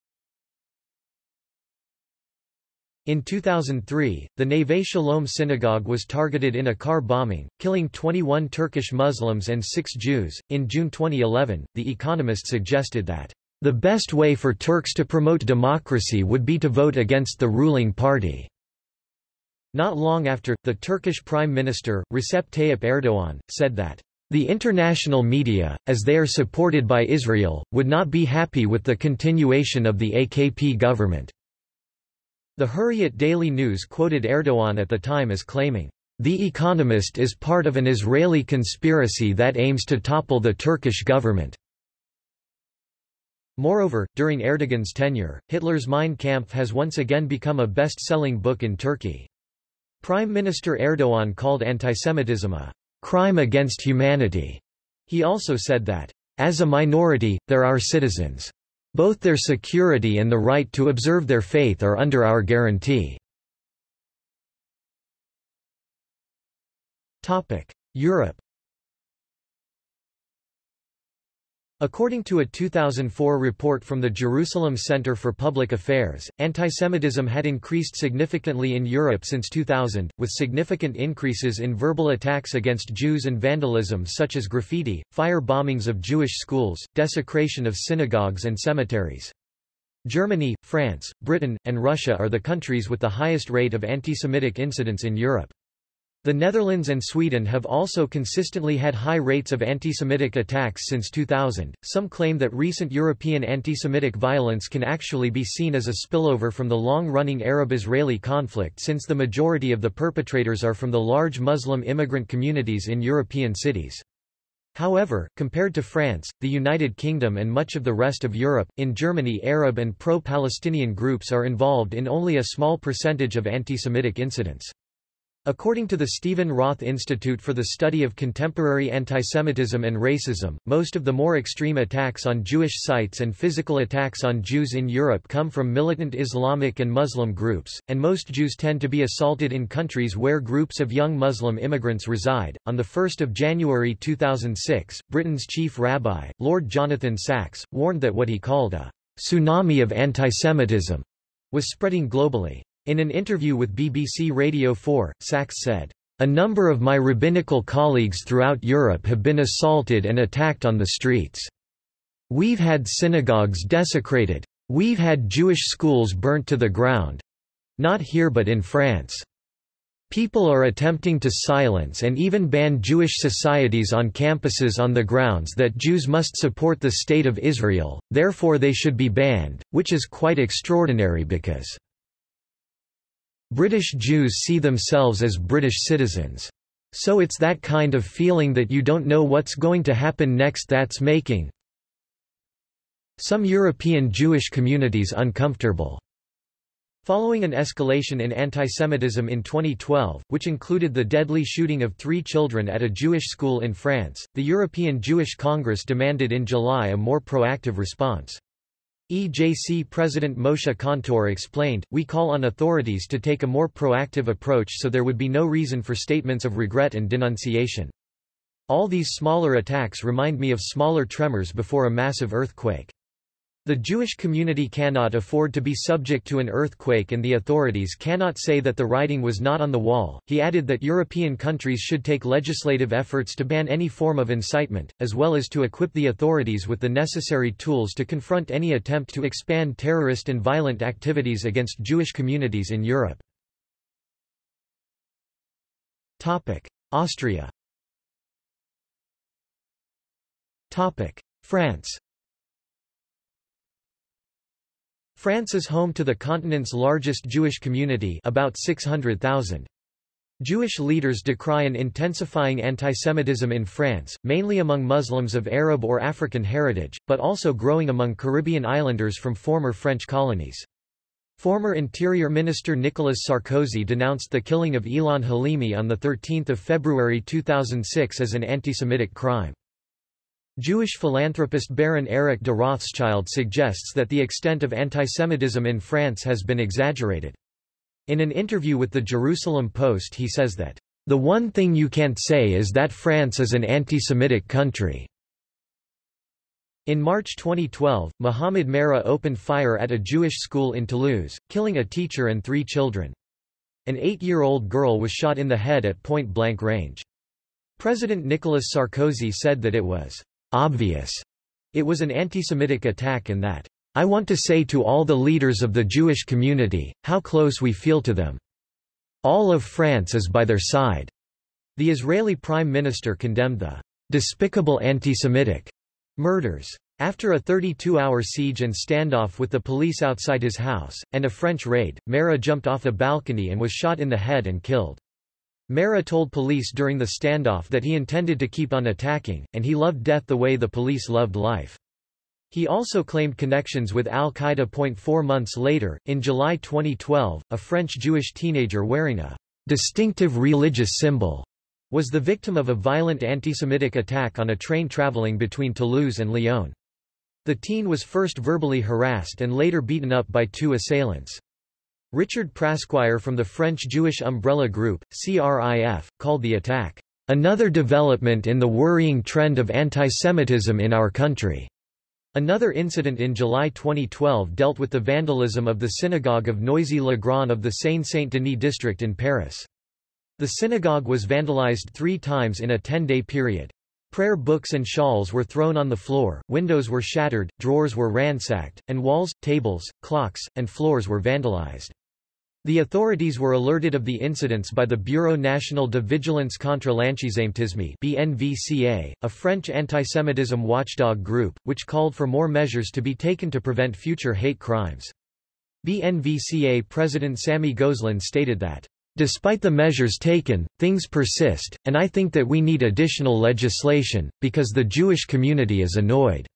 In 2003, the Neve Shalom synagogue was targeted in a car bombing, killing 21 Turkish Muslims and 6 Jews. In June 2011, The Economist suggested that the best way for Turks to promote democracy would be to vote against the ruling party. Not long after, the Turkish Prime Minister, Recep Tayyip Erdogan, said that the international media, as they are supported by Israel, would not be happy with the continuation of the AKP government. The Hurriyet Daily News quoted Erdogan at the time as claiming, The Economist is part of an Israeli conspiracy that aims to topple the Turkish government. Moreover, during Erdogan's tenure, Hitler's Mein Kampf has once again become a best-selling book in Turkey. Prime Minister Erdogan called antisemitism a crime against humanity. He also said that, as a minority, there are citizens. Both their security and the right to observe their faith are under our guarantee. Europe According to a 2004 report from the Jerusalem Center for Public Affairs, antisemitism had increased significantly in Europe since 2000, with significant increases in verbal attacks against Jews and vandalism such as graffiti, fire bombings of Jewish schools, desecration of synagogues and cemeteries. Germany, France, Britain, and Russia are the countries with the highest rate of antisemitic incidents in Europe. The Netherlands and Sweden have also consistently had high rates of anti-Semitic attacks since 2000. Some claim that recent European anti-Semitic violence can actually be seen as a spillover from the long-running Arab-Israeli conflict since the majority of the perpetrators are from the large Muslim immigrant communities in European cities. However, compared to France, the United Kingdom and much of the rest of Europe, in Germany Arab and pro-Palestinian groups are involved in only a small percentage of anti-Semitic incidents. According to the Stephen Roth Institute for the Study of Contemporary Antisemitism and Racism, most of the more extreme attacks on Jewish sites and physical attacks on Jews in Europe come from militant Islamic and Muslim groups, and most Jews tend to be assaulted in countries where groups of young Muslim immigrants reside. On 1 January 2006, Britain's chief rabbi, Lord Jonathan Sacks, warned that what he called a tsunami of antisemitism was spreading globally. In an interview with BBC Radio 4, Sacks said, A number of my rabbinical colleagues throughout Europe have been assaulted and attacked on the streets. We've had synagogues desecrated. We've had Jewish schools burnt to the ground. Not here but in France. People are attempting to silence and even ban Jewish societies on campuses on the grounds that Jews must support the State of Israel, therefore they should be banned, which is quite extraordinary because British Jews see themselves as British citizens. So it's that kind of feeling that you don't know what's going to happen next that's making some European Jewish communities uncomfortable. Following an escalation in antisemitism in 2012, which included the deadly shooting of three children at a Jewish school in France, the European Jewish Congress demanded in July a more proactive response. EJC President Moshe Kantor explained, We call on authorities to take a more proactive approach so there would be no reason for statements of regret and denunciation. All these smaller attacks remind me of smaller tremors before a massive earthquake. The Jewish community cannot afford to be subject to an earthquake and the authorities cannot say that the writing was not on the wall. He added that European countries should take legislative efforts to ban any form of incitement, as well as to equip the authorities with the necessary tools to confront any attempt to expand terrorist and violent activities against Jewish communities in Europe. Austria France France is home to the continent's largest Jewish community about 600,000. Jewish leaders decry an intensifying antisemitism in France, mainly among Muslims of Arab or African heritage, but also growing among Caribbean islanders from former French colonies. Former Interior Minister Nicolas Sarkozy denounced the killing of Ilan Halimi on 13 February 2006 as an antisemitic crime. Jewish philanthropist Baron Eric de Rothschild suggests that the extent of antisemitism in France has been exaggerated. In an interview with the Jerusalem Post he says that, "...the one thing you can't say is that France is an anti-Semitic country." In March 2012, Mohamed Merah opened fire at a Jewish school in Toulouse, killing a teacher and three children. An eight-year-old girl was shot in the head at point-blank range. President Nicolas Sarkozy said that it was obvious it was an anti-Semitic attack and that, I want to say to all the leaders of the Jewish community, how close we feel to them. All of France is by their side. The Israeli Prime Minister condemned the despicable anti-Semitic murders. After a 32-hour siege and standoff with the police outside his house, and a French raid, Merah jumped off a balcony and was shot in the head and killed. Merah told police during the standoff that he intended to keep on attacking, and he loved death the way the police loved life. He also claimed connections with al-Qaeda. Four months later, in July 2012, a French Jewish teenager wearing a distinctive religious symbol was the victim of a violent anti-Semitic attack on a train traveling between Toulouse and Lyon. The teen was first verbally harassed and later beaten up by two assailants. Richard Prasquier from the French Jewish Umbrella Group, CRIF, called the attack, "...another development in the worrying trend of antisemitism in our country." Another incident in July 2012 dealt with the vandalism of the synagogue of Noisy-le-Grand of the Seine-Saint-Denis district in Paris. The synagogue was vandalized three times in a 10-day period. Prayer books and shawls were thrown on the floor, windows were shattered, drawers were ransacked, and walls, tables, clocks, and floors were vandalized. The authorities were alerted of the incidents by the Bureau National de Vigilance contre l'Antisémitisme BNVCA, a French antisemitism watchdog group, which called for more measures to be taken to prevent future hate crimes. BNVCA President Samy Gozlan stated that, Despite the measures taken, things persist, and I think that we need additional legislation, because the Jewish community is annoyed.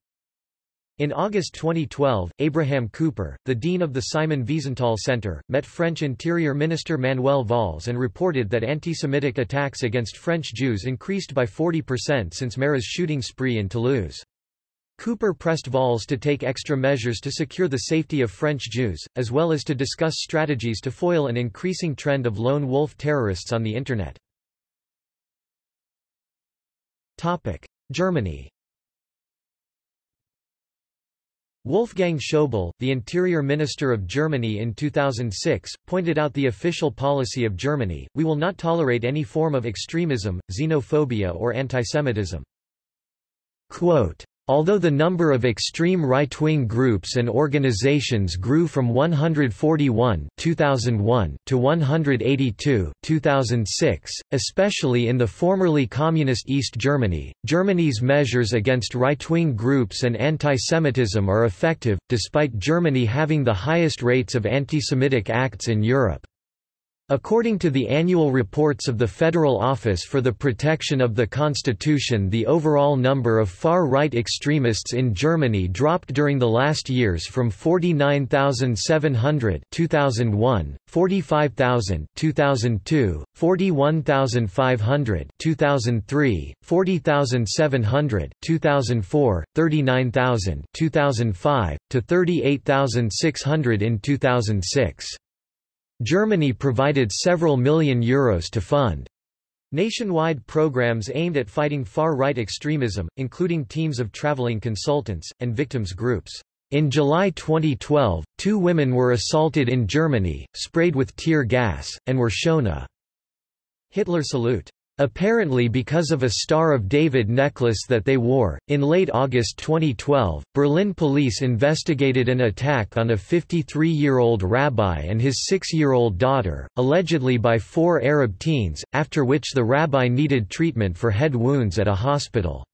In August 2012, Abraham Cooper, the dean of the Simon Wiesenthal Center, met French Interior Minister Manuel Valls and reported that anti-Semitic attacks against French Jews increased by 40% since Merah's shooting spree in Toulouse. Cooper pressed Valls to take extra measures to secure the safety of French Jews, as well as to discuss strategies to foil an increasing trend of lone wolf terrorists on the Internet. Germany Wolfgang Schäuble, the Interior Minister of Germany in 2006, pointed out the official policy of Germany, we will not tolerate any form of extremism, xenophobia or antisemitism. Quote, Although the number of extreme right-wing groups and organizations grew from 141 2001 to 182 2006, especially in the formerly communist East Germany, Germany's measures against right-wing groups and anti-Semitism are effective, despite Germany having the highest rates of anti-Semitic acts in Europe. According to the annual reports of the Federal Office for the Protection of the Constitution the overall number of far-right extremists in Germany dropped during the last years from 49,700 2001, 45,000 2002, 41,500 2003, 40,700 2004, 39,000 2005, to 38,600 in 2006. Germany provided several million euros to fund nationwide programs aimed at fighting far-right extremism, including teams of traveling consultants, and victims groups. In July 2012, two women were assaulted in Germany, sprayed with tear gas, and were shown a Hitler salute. Apparently because of a Star of David necklace that they wore, in late August 2012, Berlin police investigated an attack on a 53-year-old rabbi and his six-year-old daughter, allegedly by four Arab teens, after which the rabbi needed treatment for head wounds at a hospital.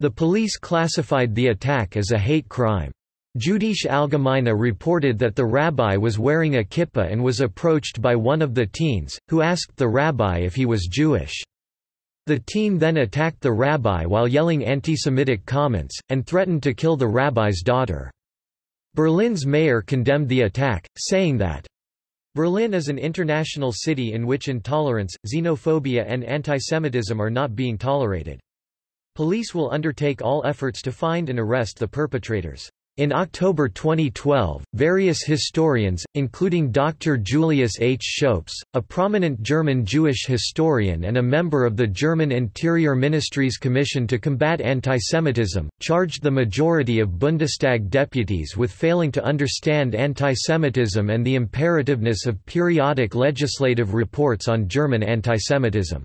The police classified the attack as a hate crime. Jüdische Allgemeine reported that the rabbi was wearing a kippah and was approached by one of the teens, who asked the rabbi if he was Jewish. The teen then attacked the rabbi while yelling anti-Semitic comments, and threatened to kill the rabbi's daughter. Berlin's mayor condemned the attack, saying that Berlin is an international city in which intolerance, xenophobia and antisemitism are not being tolerated. Police will undertake all efforts to find and arrest the perpetrators. In October 2012, various historians, including Dr. Julius H. Schoeps, a prominent German Jewish historian and a member of the German Interior Ministry's Commission to Combat Antisemitism, charged the majority of Bundestag deputies with failing to understand antisemitism and the imperativeness of periodic legislative reports on German antisemitism.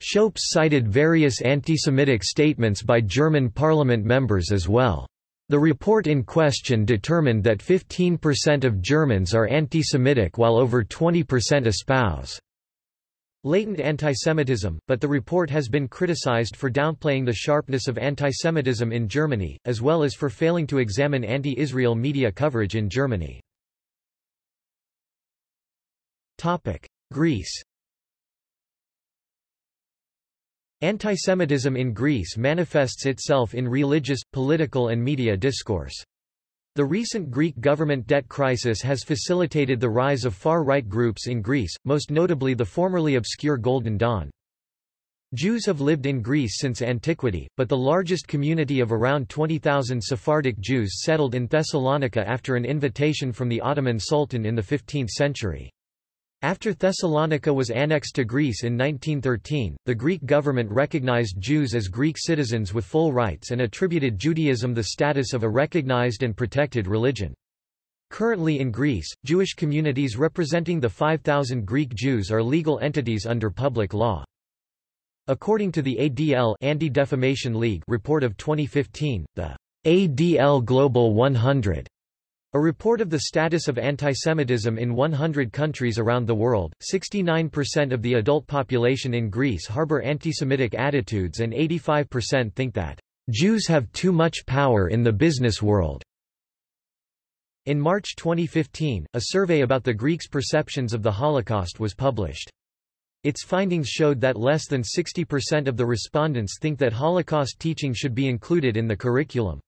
Schoeps cited various anti-Semitic statements by German parliament members as well. The report in question determined that 15% of Germans are anti-Semitic while over 20% espouse latent antisemitism, but the report has been criticized for downplaying the sharpness of antisemitism in Germany, as well as for failing to examine anti-Israel media coverage in Germany. Greece Antisemitism in Greece manifests itself in religious, political and media discourse. The recent Greek government debt crisis has facilitated the rise of far-right groups in Greece, most notably the formerly obscure Golden Dawn. Jews have lived in Greece since antiquity, but the largest community of around 20,000 Sephardic Jews settled in Thessalonica after an invitation from the Ottoman Sultan in the 15th century. After Thessalonica was annexed to Greece in 1913, the Greek government recognized Jews as Greek citizens with full rights and attributed Judaism the status of a recognized and protected religion. Currently in Greece, Jewish communities representing the 5,000 Greek Jews are legal entities under public law. According to the ADL Anti-Defamation League report of 2015, the ADL Global 100 a report of the status of antisemitism in 100 countries around the world, 69% of the adult population in Greece harbor antisemitic attitudes and 85% think that Jews have too much power in the business world. In March 2015, a survey about the Greeks' perceptions of the Holocaust was published. Its findings showed that less than 60% of the respondents think that Holocaust teaching should be included in the curriculum.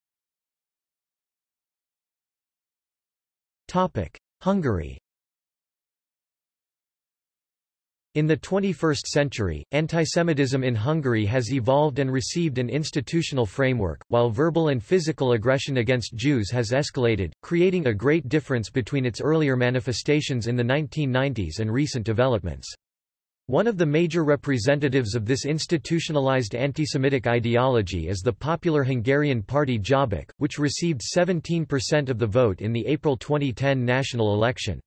Hungary In the 21st century, antisemitism in Hungary has evolved and received an institutional framework, while verbal and physical aggression against Jews has escalated, creating a great difference between its earlier manifestations in the 1990s and recent developments. One of the major representatives of this institutionalized anti-Semitic ideology is the popular Hungarian party Jobbik, which received 17% of the vote in the April 2010 national election.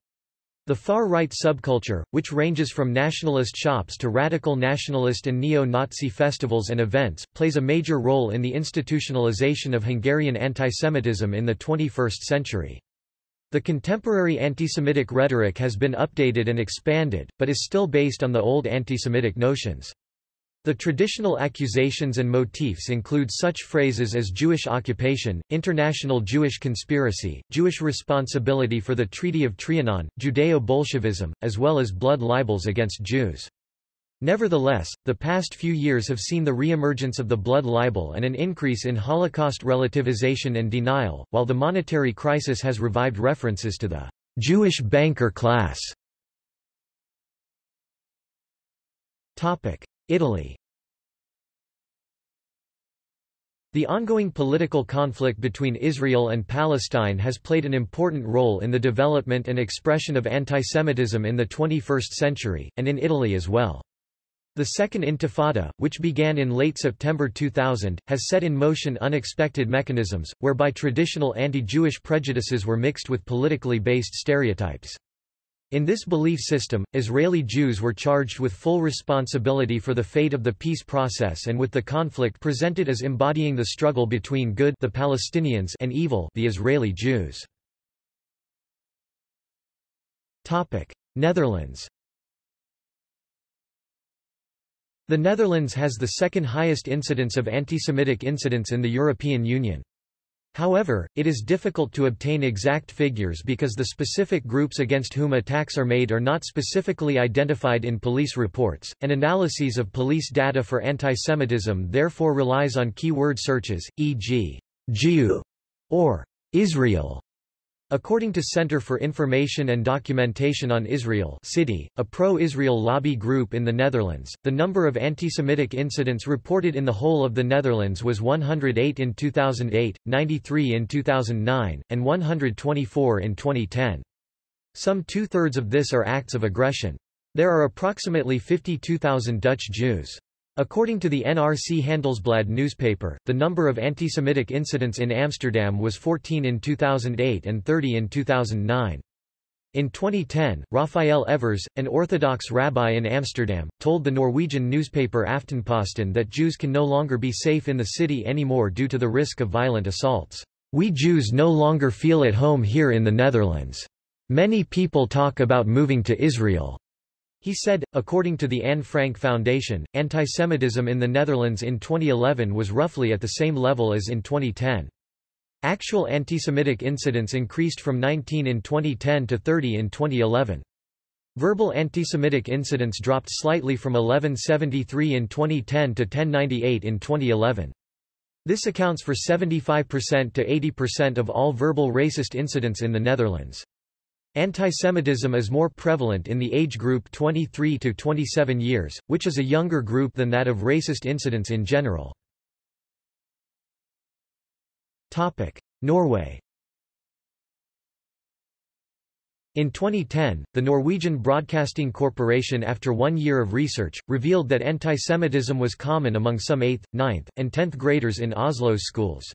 The far-right subculture, which ranges from nationalist shops to radical nationalist and neo-Nazi festivals and events, plays a major role in the institutionalization of Hungarian antisemitism in the 21st century. The contemporary anti-Semitic rhetoric has been updated and expanded, but is still based on the old anti-Semitic notions. The traditional accusations and motifs include such phrases as Jewish occupation, international Jewish conspiracy, Jewish responsibility for the Treaty of Trianon, Judeo-Bolshevism, as well as blood libels against Jews. Nevertheless, the past few years have seen the reemergence of the blood libel and an increase in Holocaust relativization and denial, while the monetary crisis has revived references to the Jewish banker class. Italy The ongoing political conflict between Israel and Palestine has played an important role in the development and expression of antisemitism in the 21st century, and in Italy as well. The Second Intifada, which began in late September 2000, has set in motion unexpected mechanisms, whereby traditional anti-Jewish prejudices were mixed with politically based stereotypes. In this belief system, Israeli Jews were charged with full responsibility for the fate of the peace process and with the conflict presented as embodying the struggle between good the Palestinians and evil the Israeli Jews. Netherlands The Netherlands has the second highest incidence of anti-Semitic incidents in the European Union. However, it is difficult to obtain exact figures because the specific groups against whom attacks are made are not specifically identified in police reports, and analyses of police data for antisemitism therefore relies on keyword searches, e.g., Jew or Israel. According to Center for Information and Documentation on Israel CIDI, a pro-Israel lobby group in the Netherlands, the number of anti-Semitic incidents reported in the whole of the Netherlands was 108 in 2008, 93 in 2009, and 124 in 2010. Some two-thirds of this are acts of aggression. There are approximately 52,000 Dutch Jews. According to the NRC Handelsblad newspaper, the number of anti-Semitic incidents in Amsterdam was 14 in 2008 and 30 in 2009. In 2010, Raphael Evers, an Orthodox rabbi in Amsterdam, told the Norwegian newspaper Aftenposten that Jews can no longer be safe in the city anymore due to the risk of violent assaults. We Jews no longer feel at home here in the Netherlands. Many people talk about moving to Israel. He said, according to the Anne Frank Foundation, antisemitism in the Netherlands in 2011 was roughly at the same level as in 2010. Actual antisemitic incidents increased from 19 in 2010 to 30 in 2011. Verbal antisemitic incidents dropped slightly from 1173 in 2010 to 1098 in 2011. This accounts for 75% to 80% of all verbal racist incidents in the Netherlands. Antisemitism is more prevalent in the age group 23 to 27 years, which is a younger group than that of racist incidents in general. Topic: Norway In 2010, the Norwegian Broadcasting Corporation after one year of research, revealed that antisemitism was common among some 8th, 9th, and 10th graders in Oslo's schools.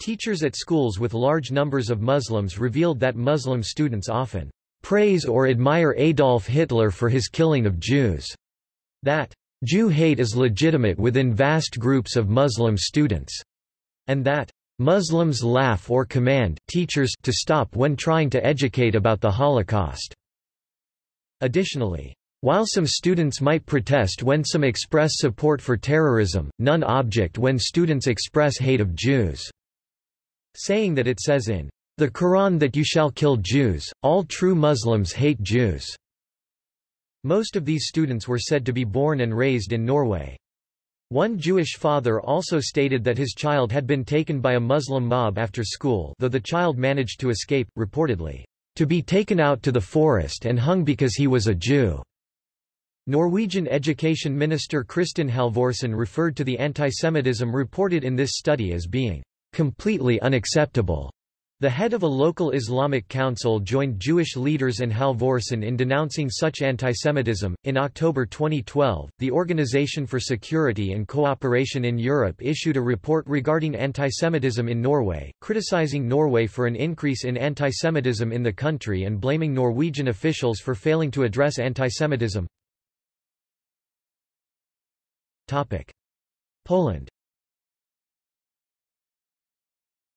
Teachers at schools with large numbers of Muslims revealed that Muslim students often praise or admire Adolf Hitler for his killing of Jews. That Jew hate is legitimate within vast groups of Muslim students. And that Muslims laugh or command teachers to stop when trying to educate about the Holocaust. Additionally, while some students might protest when some express support for terrorism, none object when students express hate of Jews saying that it says in the Quran that you shall kill Jews, all true Muslims hate Jews. Most of these students were said to be born and raised in Norway. One Jewish father also stated that his child had been taken by a Muslim mob after school though the child managed to escape, reportedly, to be taken out to the forest and hung because he was a Jew. Norwegian Education Minister Kristin Halvorsen referred to the antisemitism reported in this study as being completely unacceptable. The head of a local Islamic council joined Jewish leaders and Halvorsen in denouncing such antisemitism. In October 2012, the Organization for Security and Cooperation in Europe issued a report regarding antisemitism in Norway, criticizing Norway for an increase in antisemitism in the country and blaming Norwegian officials for failing to address antisemitism. Topic: Poland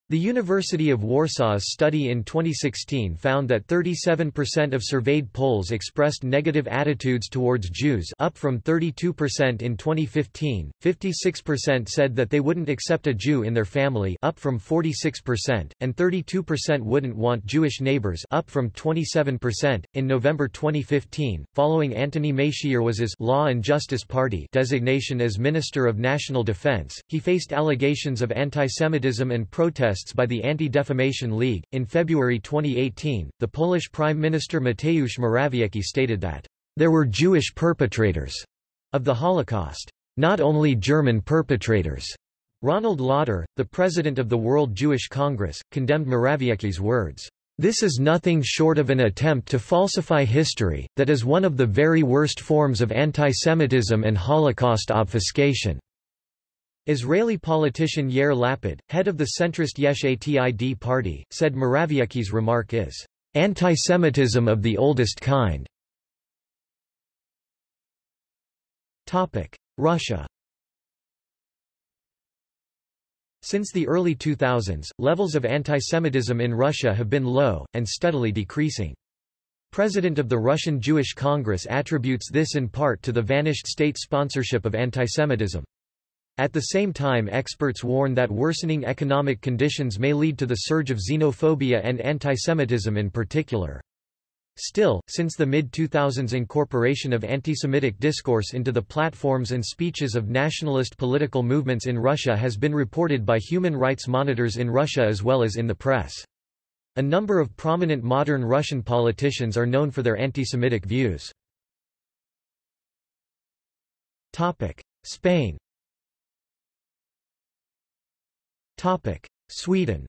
The University of Warsaw's study in 2016 found that 37% of surveyed Poles expressed negative attitudes towards Jews up from 32% in 2015, 56% said that they wouldn't accept a Jew in their family up from 46%, and 32% wouldn't want Jewish neighbors up from 27%. In November 2015, following Antoni Macierewicz's Law and Justice Party designation as Minister of National Defense, he faced allegations of anti-Semitism and protests by the Anti-Defamation League. In February 2018, the Polish Prime Minister Mateusz Morawiecki stated that there were Jewish perpetrators of the Holocaust, not only German perpetrators. Ronald Lauder, the president of the World Jewish Congress, condemned Morawiecki's words. This is nothing short of an attempt to falsify history, that is one of the very worst forms of antisemitism and Holocaust obfuscation. Israeli politician Yair Lapid, head of the centrist Yesh Atid party, said Morawiecki's remark is anti-Semitism of the oldest kind. Russia Since the early 2000s, levels of anti-Semitism in Russia have been low, and steadily decreasing. President of the Russian Jewish Congress attributes this in part to the vanished state sponsorship of antisemitism. At the same time experts warn that worsening economic conditions may lead to the surge of xenophobia and antisemitism in particular. Still, since the mid-2000s incorporation of anti-Semitic discourse into the platforms and speeches of nationalist political movements in Russia has been reported by human rights monitors in Russia as well as in the press. A number of prominent modern Russian politicians are known for their anti-Semitic views. Spain Sweden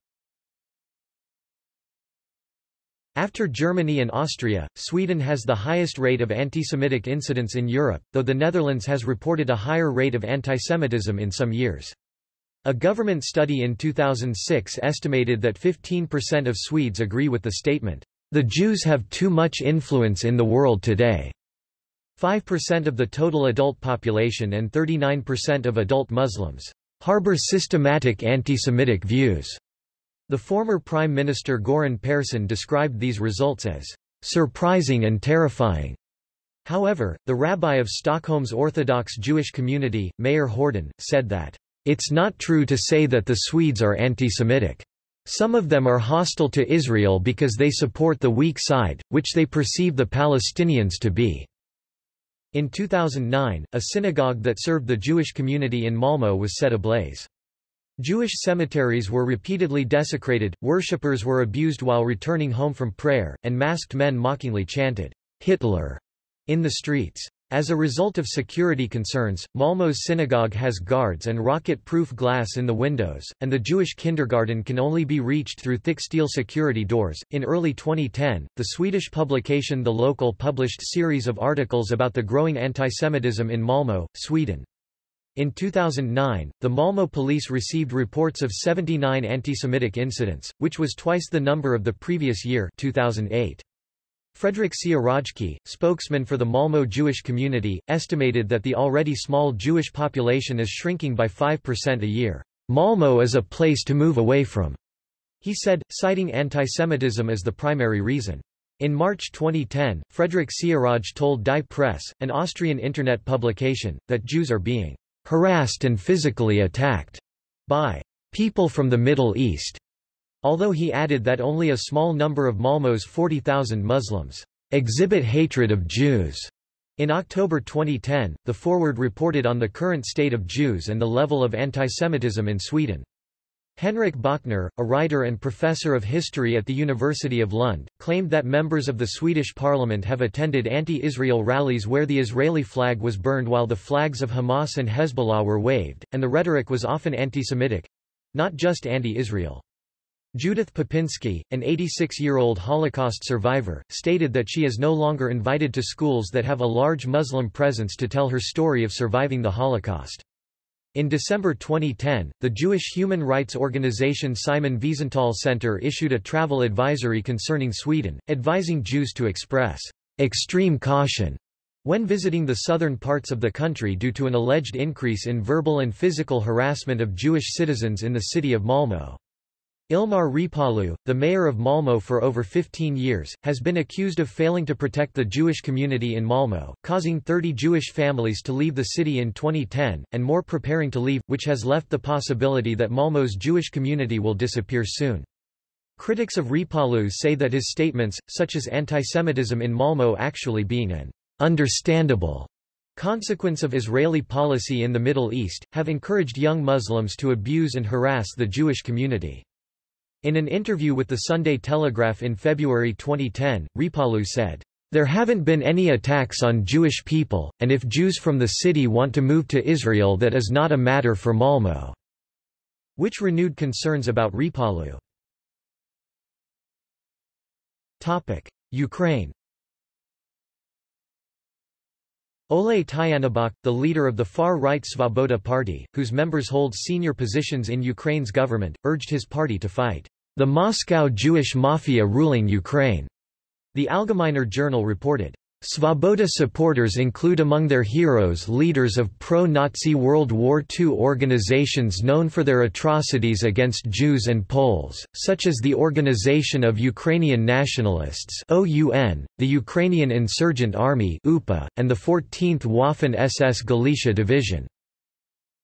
After Germany and Austria, Sweden has the highest rate of anti-Semitic incidents in Europe, though the Netherlands has reported a higher rate of antisemitism in some years. A government study in 2006 estimated that 15% of Swedes agree with the statement, "...the Jews have too much influence in the world today." 5% of the total adult population and 39% of adult Muslims harbor systematic anti-Semitic views. The former Prime Minister Göran Persson described these results as surprising and terrifying. However, the rabbi of Stockholm's Orthodox Jewish community, Meir Horden, said that, It's not true to say that the Swedes are anti-Semitic. Some of them are hostile to Israel because they support the weak side, which they perceive the Palestinians to be. In 2009, a synagogue that served the Jewish community in Malmö was set ablaze. Jewish cemeteries were repeatedly desecrated, worshippers were abused while returning home from prayer, and masked men mockingly chanted, Hitler, in the streets. As a result of security concerns, Malmö's synagogue has guards and rocket-proof glass in the windows, and the Jewish kindergarten can only be reached through thick steel security doors. In early 2010, the Swedish publication The Local published series of articles about the growing antisemitism in Malmö, Sweden. In 2009, the Malmö police received reports of 79 anti-Semitic incidents, which was twice the number of the previous year 2008. Fredrik Sieradzki, spokesman for the Malmö Jewish community, estimated that the already small Jewish population is shrinking by 5% a year. Malmö is a place to move away from, he said, citing antisemitism as the primary reason. In March 2010, Fredrik Sieraj told Die Presse, an Austrian internet publication, that Jews are being harassed and physically attacked by people from the Middle East although he added that only a small number of Malmö's 40,000 Muslims exhibit hatred of Jews. In October 2010, the Forward reported on the current state of Jews and the level of antisemitism in Sweden. Henrik Bachner, a writer and professor of history at the University of Lund, claimed that members of the Swedish parliament have attended anti-Israel rallies where the Israeli flag was burned while the flags of Hamas and Hezbollah were waved, and the rhetoric was often anti-Semitic—not just anti-Israel. Judith Popinski, an 86-year-old Holocaust survivor, stated that she is no longer invited to schools that have a large Muslim presence to tell her story of surviving the Holocaust. In December 2010, the Jewish human rights organization Simon Wiesenthal Center issued a travel advisory concerning Sweden, advising Jews to express extreme caution when visiting the southern parts of the country due to an alleged increase in verbal and physical harassment of Jewish citizens in the city of Malmö. Ilmar Reepalu, the mayor of Malmö for over 15 years, has been accused of failing to protect the Jewish community in Malmö, causing 30 Jewish families to leave the city in 2010, and more preparing to leave, which has left the possibility that Malmö's Jewish community will disappear soon. Critics of Reepalu say that his statements, such as antisemitism in Malmö actually being an understandable consequence of Israeli policy in the Middle East, have encouraged young Muslims to abuse and harass the Jewish community. In an interview with the Sunday Telegraph in February 2010, Reepalu said, There haven't been any attacks on Jewish people, and if Jews from the city want to move to Israel that is not a matter for Malmö." Which renewed concerns about Reepalu. Ukraine Oleh Tyahnybok, the leader of the far-right Svoboda party, whose members hold senior positions in Ukraine's government, urged his party to fight the Moscow Jewish mafia ruling Ukraine. The Algemeiner Journal reported. Svoboda supporters include among their heroes leaders of pro-Nazi World War II organizations known for their atrocities against Jews and Poles, such as the Organization of Ukrainian Nationalists OUN, the Ukrainian Insurgent Army UPA, and the 14th Waffen-SS Galicia Division.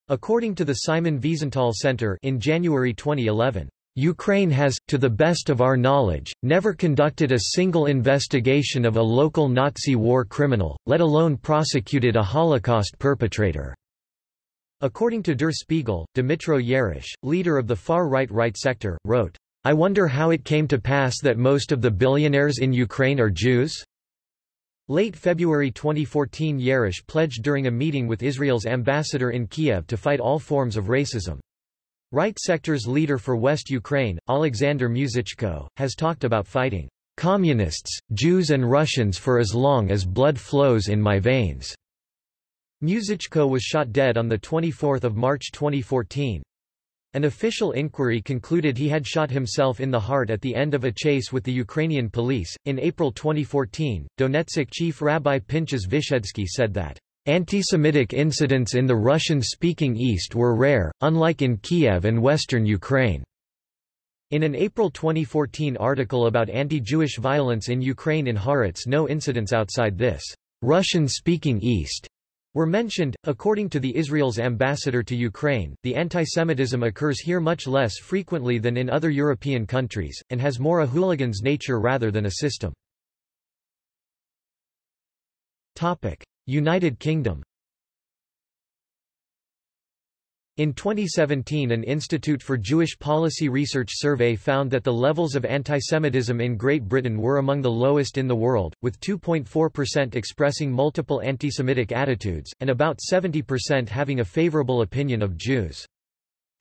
According to the Simon Wiesenthal Center in January 2011, Ukraine has, to the best of our knowledge, never conducted a single investigation of a local Nazi war criminal, let alone prosecuted a Holocaust perpetrator. According to Der Spiegel, Dmytro Yarosh, leader of the far-right right sector, wrote, I wonder how it came to pass that most of the billionaires in Ukraine are Jews? Late February 2014 Yarosh pledged during a meeting with Israel's ambassador in Kiev to fight all forms of racism. Right sector's leader for West Ukraine, Alexander Muzychko, has talked about fighting communists, Jews and Russians for as long as blood flows in my veins. Muzychko was shot dead on 24 March 2014. An official inquiry concluded he had shot himself in the heart at the end of a chase with the Ukrainian police. In April 2014, Donetsk chief Rabbi Pinchas Vyshedzky said that Anti-Semitic incidents in the Russian-speaking East were rare, unlike in Kiev and western Ukraine. In an April 2014 article about anti-Jewish violence in Ukraine in Haaretz no incidents outside this Russian-speaking East were mentioned. According to the Israel's ambassador to Ukraine, the antisemitism occurs here much less frequently than in other European countries, and has more a hooligan's nature rather than a system. Topic. United Kingdom in 2017 an Institute for Jewish Policy Research survey found that the levels of antisemitism in Great Britain were among the lowest in the world, with 2.4% expressing multiple antisemitic attitudes, and about 70% having a favourable opinion of Jews.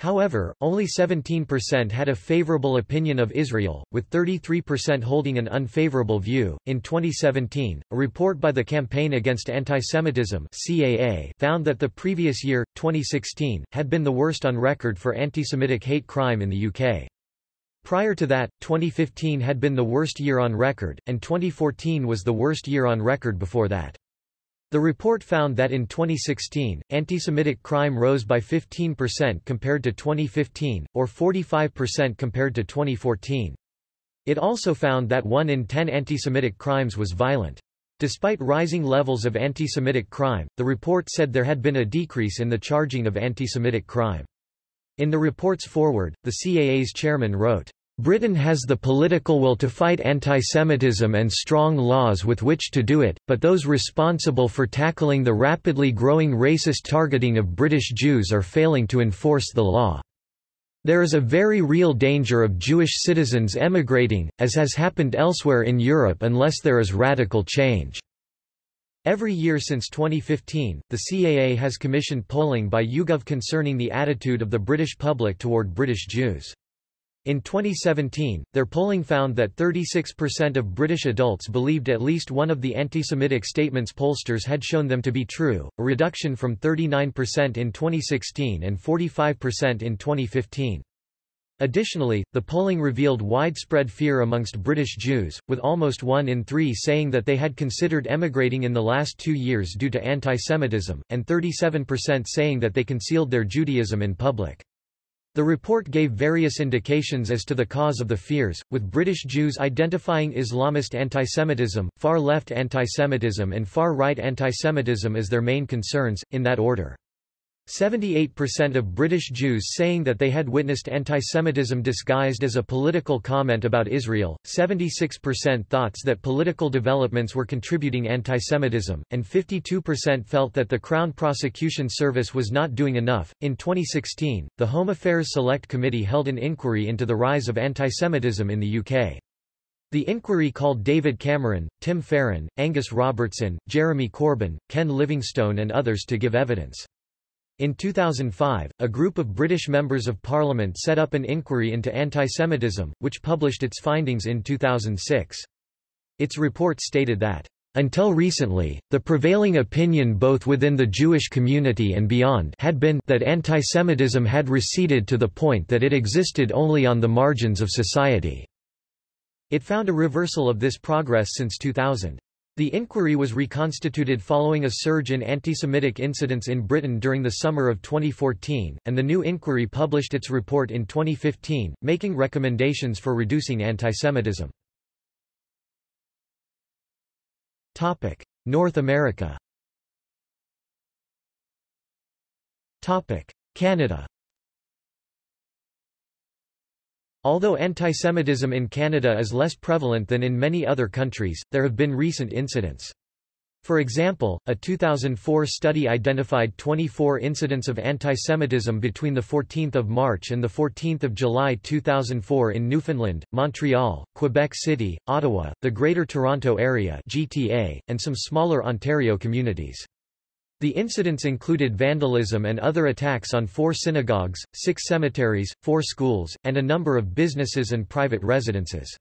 However, only 17% had a favorable opinion of Israel, with 33% holding an unfavorable view. In 2017, a report by the Campaign Against Antisemitism (CAA) found that the previous year, 2016, had been the worst on record for anti-Semitic hate crime in the UK. Prior to that, 2015 had been the worst year on record, and 2014 was the worst year on record before that. The report found that in 2016, anti-Semitic crime rose by 15% compared to 2015, or 45% compared to 2014. It also found that 1 in 10 anti-Semitic crimes was violent. Despite rising levels of anti-Semitic crime, the report said there had been a decrease in the charging of anti-Semitic crime. In the report's foreword, the CAA's chairman wrote, Britain has the political will to fight antisemitism and strong laws with which to do it, but those responsible for tackling the rapidly growing racist targeting of British Jews are failing to enforce the law. There is a very real danger of Jewish citizens emigrating, as has happened elsewhere in Europe unless there is radical change. Every year since 2015, the CAA has commissioned polling by YouGov concerning the attitude of the British public toward British Jews. In 2017, their polling found that 36% of British adults believed at least one of the anti-Semitic statements pollsters had shown them to be true, a reduction from 39% in 2016 and 45% in 2015. Additionally, the polling revealed widespread fear amongst British Jews, with almost one in three saying that they had considered emigrating in the last two years due to anti-Semitism, and 37% saying that they concealed their Judaism in public. The report gave various indications as to the cause of the fears, with British Jews identifying Islamist antisemitism, far-left antisemitism and far-right antisemitism as their main concerns, in that order. 78% of British Jews saying that they had witnessed antisemitism disguised as a political comment about Israel, 76% thought that political developments were contributing antisemitism, and 52% felt that the Crown Prosecution Service was not doing enough. In 2016, the Home Affairs Select Committee held an inquiry into the rise of antisemitism in the UK. The inquiry called David Cameron, Tim Farron, Angus Robertson, Jeremy Corbyn, Ken Livingstone and others to give evidence. In 2005, a group of British members of parliament set up an inquiry into anti-Semitism, which published its findings in 2006. Its report stated that, "...until recently, the prevailing opinion both within the Jewish community and beyond had been that anti-Semitism had receded to the point that it existed only on the margins of society." It found a reversal of this progress since 2000. The inquiry was reconstituted following a surge in anti-Semitic incidents in Britain during the summer of 2014, and the new inquiry published its report in 2015, making recommendations for reducing antisemitism. North America Topic: Canada Although antisemitism in Canada is less prevalent than in many other countries, there have been recent incidents. For example, a 2004 study identified 24 incidents of antisemitism between 14 March and 14 July 2004 in Newfoundland, Montreal, Quebec City, Ottawa, the Greater Toronto Area GTA, and some smaller Ontario communities. The incidents included vandalism and other attacks on four synagogues, six cemeteries, four schools, and a number of businesses and private residences.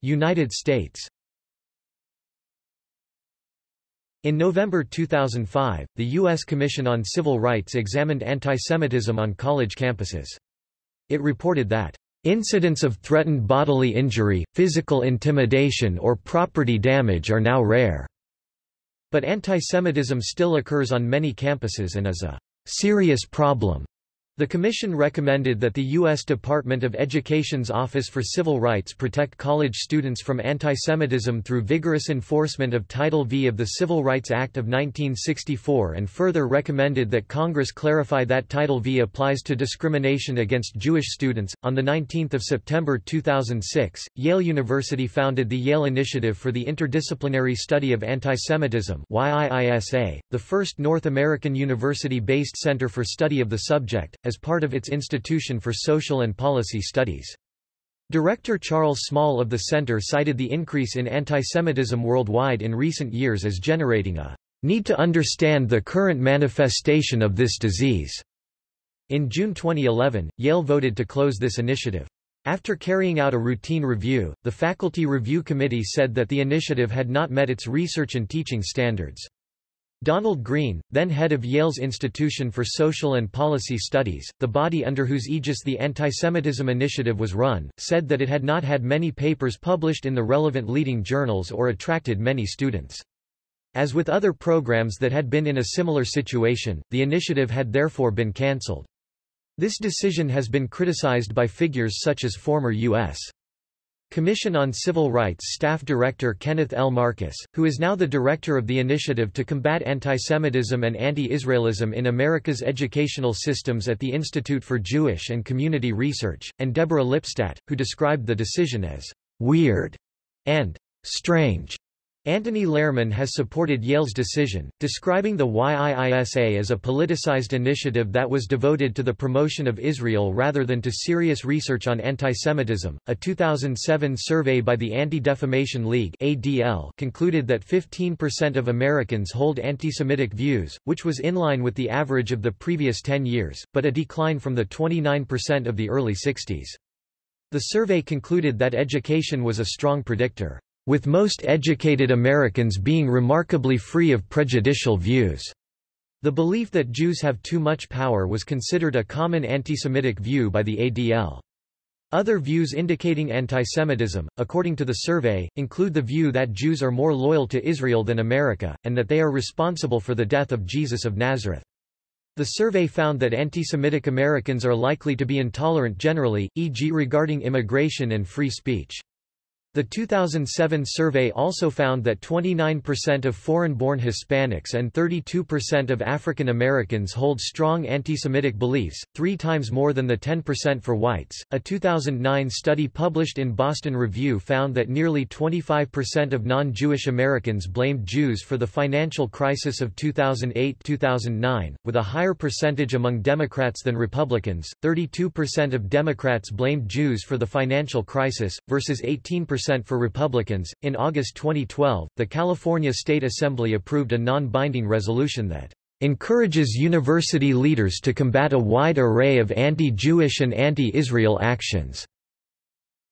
United States In November 2005, the U.S. Commission on Civil Rights examined antisemitism on college campuses. It reported that Incidents of threatened bodily injury, physical intimidation or property damage are now rare. But antisemitism still occurs on many campuses and is a serious problem. The Commission recommended that the U.S. Department of Education's Office for Civil Rights protect college students from antisemitism through vigorous enforcement of Title V of the Civil Rights Act of 1964 and further recommended that Congress clarify that Title V applies to discrimination against Jewish students. On 19 September 2006, Yale University founded the Yale Initiative for the Interdisciplinary Study of Antisemitism the first North American university-based center for study of the subject, as part of its Institution for Social and Policy Studies. Director Charles Small of the center cited the increase in antisemitism worldwide in recent years as generating a need to understand the current manifestation of this disease. In June 2011, Yale voted to close this initiative. After carrying out a routine review, the Faculty Review Committee said that the initiative had not met its research and teaching standards. Donald Green, then head of Yale's Institution for Social and Policy Studies, the body under whose aegis the Antisemitism Initiative was run, said that it had not had many papers published in the relevant leading journals or attracted many students. As with other programs that had been in a similar situation, the initiative had therefore been cancelled. This decision has been criticized by figures such as former U.S. Commission on Civil Rights Staff Director Kenneth L. Marcus, who is now the director of the Initiative to Combat Antisemitism and Anti-Israelism in America's Educational Systems at the Institute for Jewish and Community Research, and Deborah Lipstadt, who described the decision as weird and strange. Antony Lerman has supported Yale's decision, describing the YIISA as a politicized initiative that was devoted to the promotion of Israel rather than to serious research on antisemitism. A 2007 survey by the Anti-Defamation League (ADL) concluded that 15% of Americans hold antisemitic views, which was in line with the average of the previous 10 years, but a decline from the 29% of the early 60s. The survey concluded that education was a strong predictor with most educated Americans being remarkably free of prejudicial views. The belief that Jews have too much power was considered a common anti-Semitic view by the ADL. Other views indicating antisemitism, according to the survey, include the view that Jews are more loyal to Israel than America, and that they are responsible for the death of Jesus of Nazareth. The survey found that anti-Semitic Americans are likely to be intolerant generally, e.g. regarding immigration and free speech. The 2007 survey also found that 29% of foreign-born Hispanics and 32% of African Americans hold strong anti-Semitic beliefs, three times more than the 10% for whites. A 2009 study published in Boston Review found that nearly 25% of non-Jewish Americans blamed Jews for the financial crisis of 2008-2009, with a higher percentage among Democrats than Republicans. 32% of Democrats blamed Jews for the financial crisis, versus 18% for Republicans. In August 2012, the California State Assembly approved a non-binding resolution that encourages university leaders to combat a wide array of anti-Jewish and anti-Israel actions.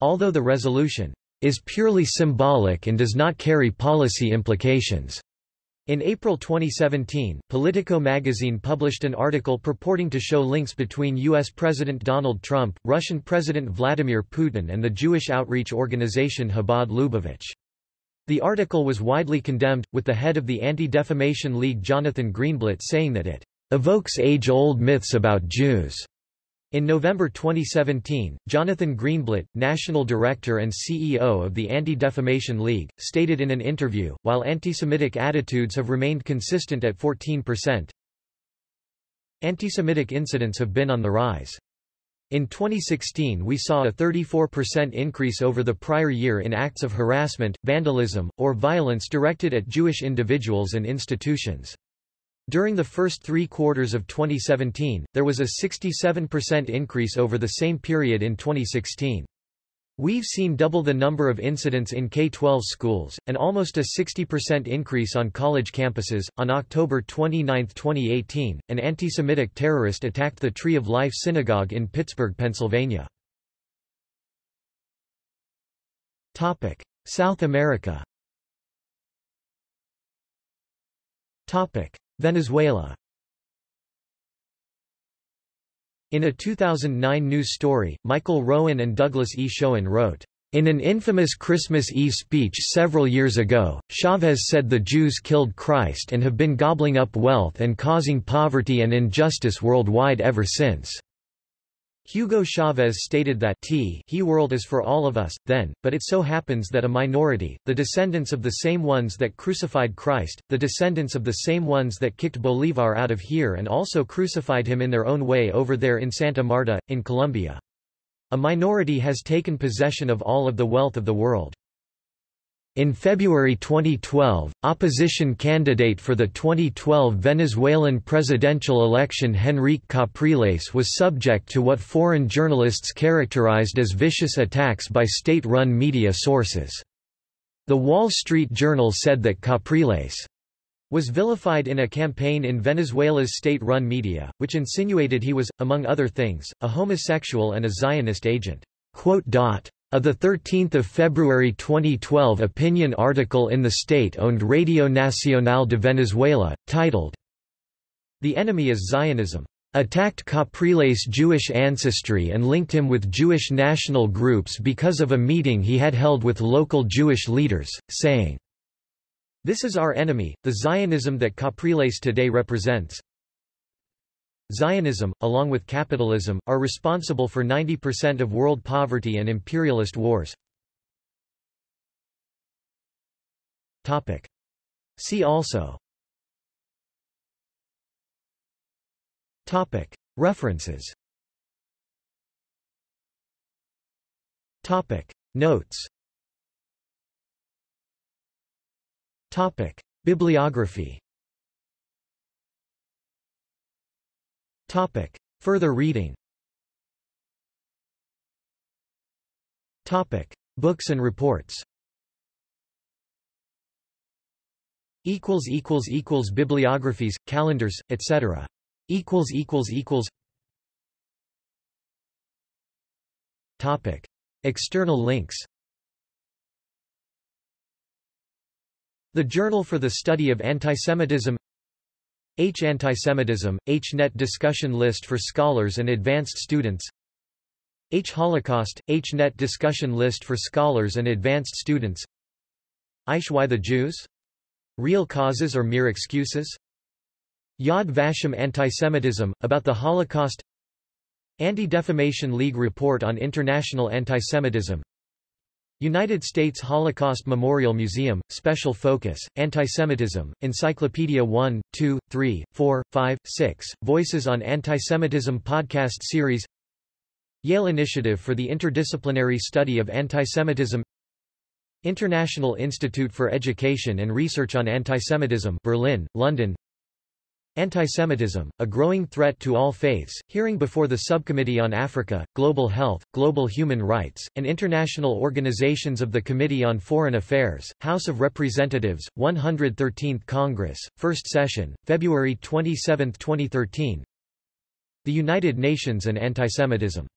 Although the resolution is purely symbolic and does not carry policy implications. In April 2017, Politico magazine published an article purporting to show links between U.S. President Donald Trump, Russian President Vladimir Putin and the Jewish outreach organization Chabad Lubavitch. The article was widely condemned, with the head of the Anti-Defamation League Jonathan Greenblatt saying that it evokes age-old myths about Jews. In November 2017, Jonathan Greenblatt, National Director and CEO of the Anti-Defamation League, stated in an interview, while anti-Semitic attitudes have remained consistent at 14%, anti-Semitic incidents have been on the rise. In 2016 we saw a 34% increase over the prior year in acts of harassment, vandalism, or violence directed at Jewish individuals and institutions. During the first three quarters of 2017, there was a 67% increase over the same period in 2016. We've seen double the number of incidents in K-12 schools, and almost a 60% increase on college campuses. On October 29, 2018, an anti-Semitic terrorist attacked the Tree of Life Synagogue in Pittsburgh, Pennsylvania. Topic: South America. Topic: Venezuela In a 2009 news story, Michael Rowan and Douglas E. Schoen wrote, in an infamous Christmas Eve speech several years ago, Chavez said the Jews killed Christ and have been gobbling up wealth and causing poverty and injustice worldwide ever since. Hugo Chavez stated that T he world is for all of us, then, but it so happens that a minority, the descendants of the same ones that crucified Christ, the descendants of the same ones that kicked Bolivar out of here and also crucified him in their own way over there in Santa Marta, in Colombia. A minority has taken possession of all of the wealth of the world. In February 2012, opposition candidate for the 2012 Venezuelan presidential election Henrique Capriles was subject to what foreign journalists characterized as vicious attacks by state-run media sources. The Wall Street Journal said that Capriles was vilified in a campaign in Venezuela's state-run media, which insinuated he was, among other things, a homosexual and a Zionist agent. A 13 February 2012 opinion article in the state-owned Radio Nacional de Venezuela, titled, The Enemy is Zionism, attacked Capriles' Jewish ancestry and linked him with Jewish national groups because of a meeting he had held with local Jewish leaders, saying, This is our enemy, the Zionism that Capriles today represents. Zionism, along with capitalism, are responsible for 90% of world poverty and imperialist wars. Topic. See also Topic. References Topic. Notes Topic. Bibliography Topic. Further reading. Topic. Books and reports. Equals equals equals bibliographies calendars etc equals equals equals. Topic. External links. The Journal for the Study of Antisemitism H. Antisemitism, HNet discussion list for scholars and advanced students H. Holocaust, HNet discussion list for scholars and advanced students Aish Why the Jews? Real causes or mere excuses? Yad Vashem Antisemitism, about the Holocaust Anti-Defamation League Report on International Antisemitism United States Holocaust Memorial Museum, Special Focus, Antisemitism, Encyclopedia 1, 2, 3, 4, 5, 6, Voices on Antisemitism podcast series Yale Initiative for the Interdisciplinary Study of Antisemitism International Institute for Education and Research on Antisemitism Berlin, London Antisemitism, a growing threat to all faiths, hearing before the Subcommittee on Africa, Global Health, Global Human Rights, and International Organizations of the Committee on Foreign Affairs, House of Representatives, 113th Congress, First Session, February 27, 2013 The United Nations and Antisemitism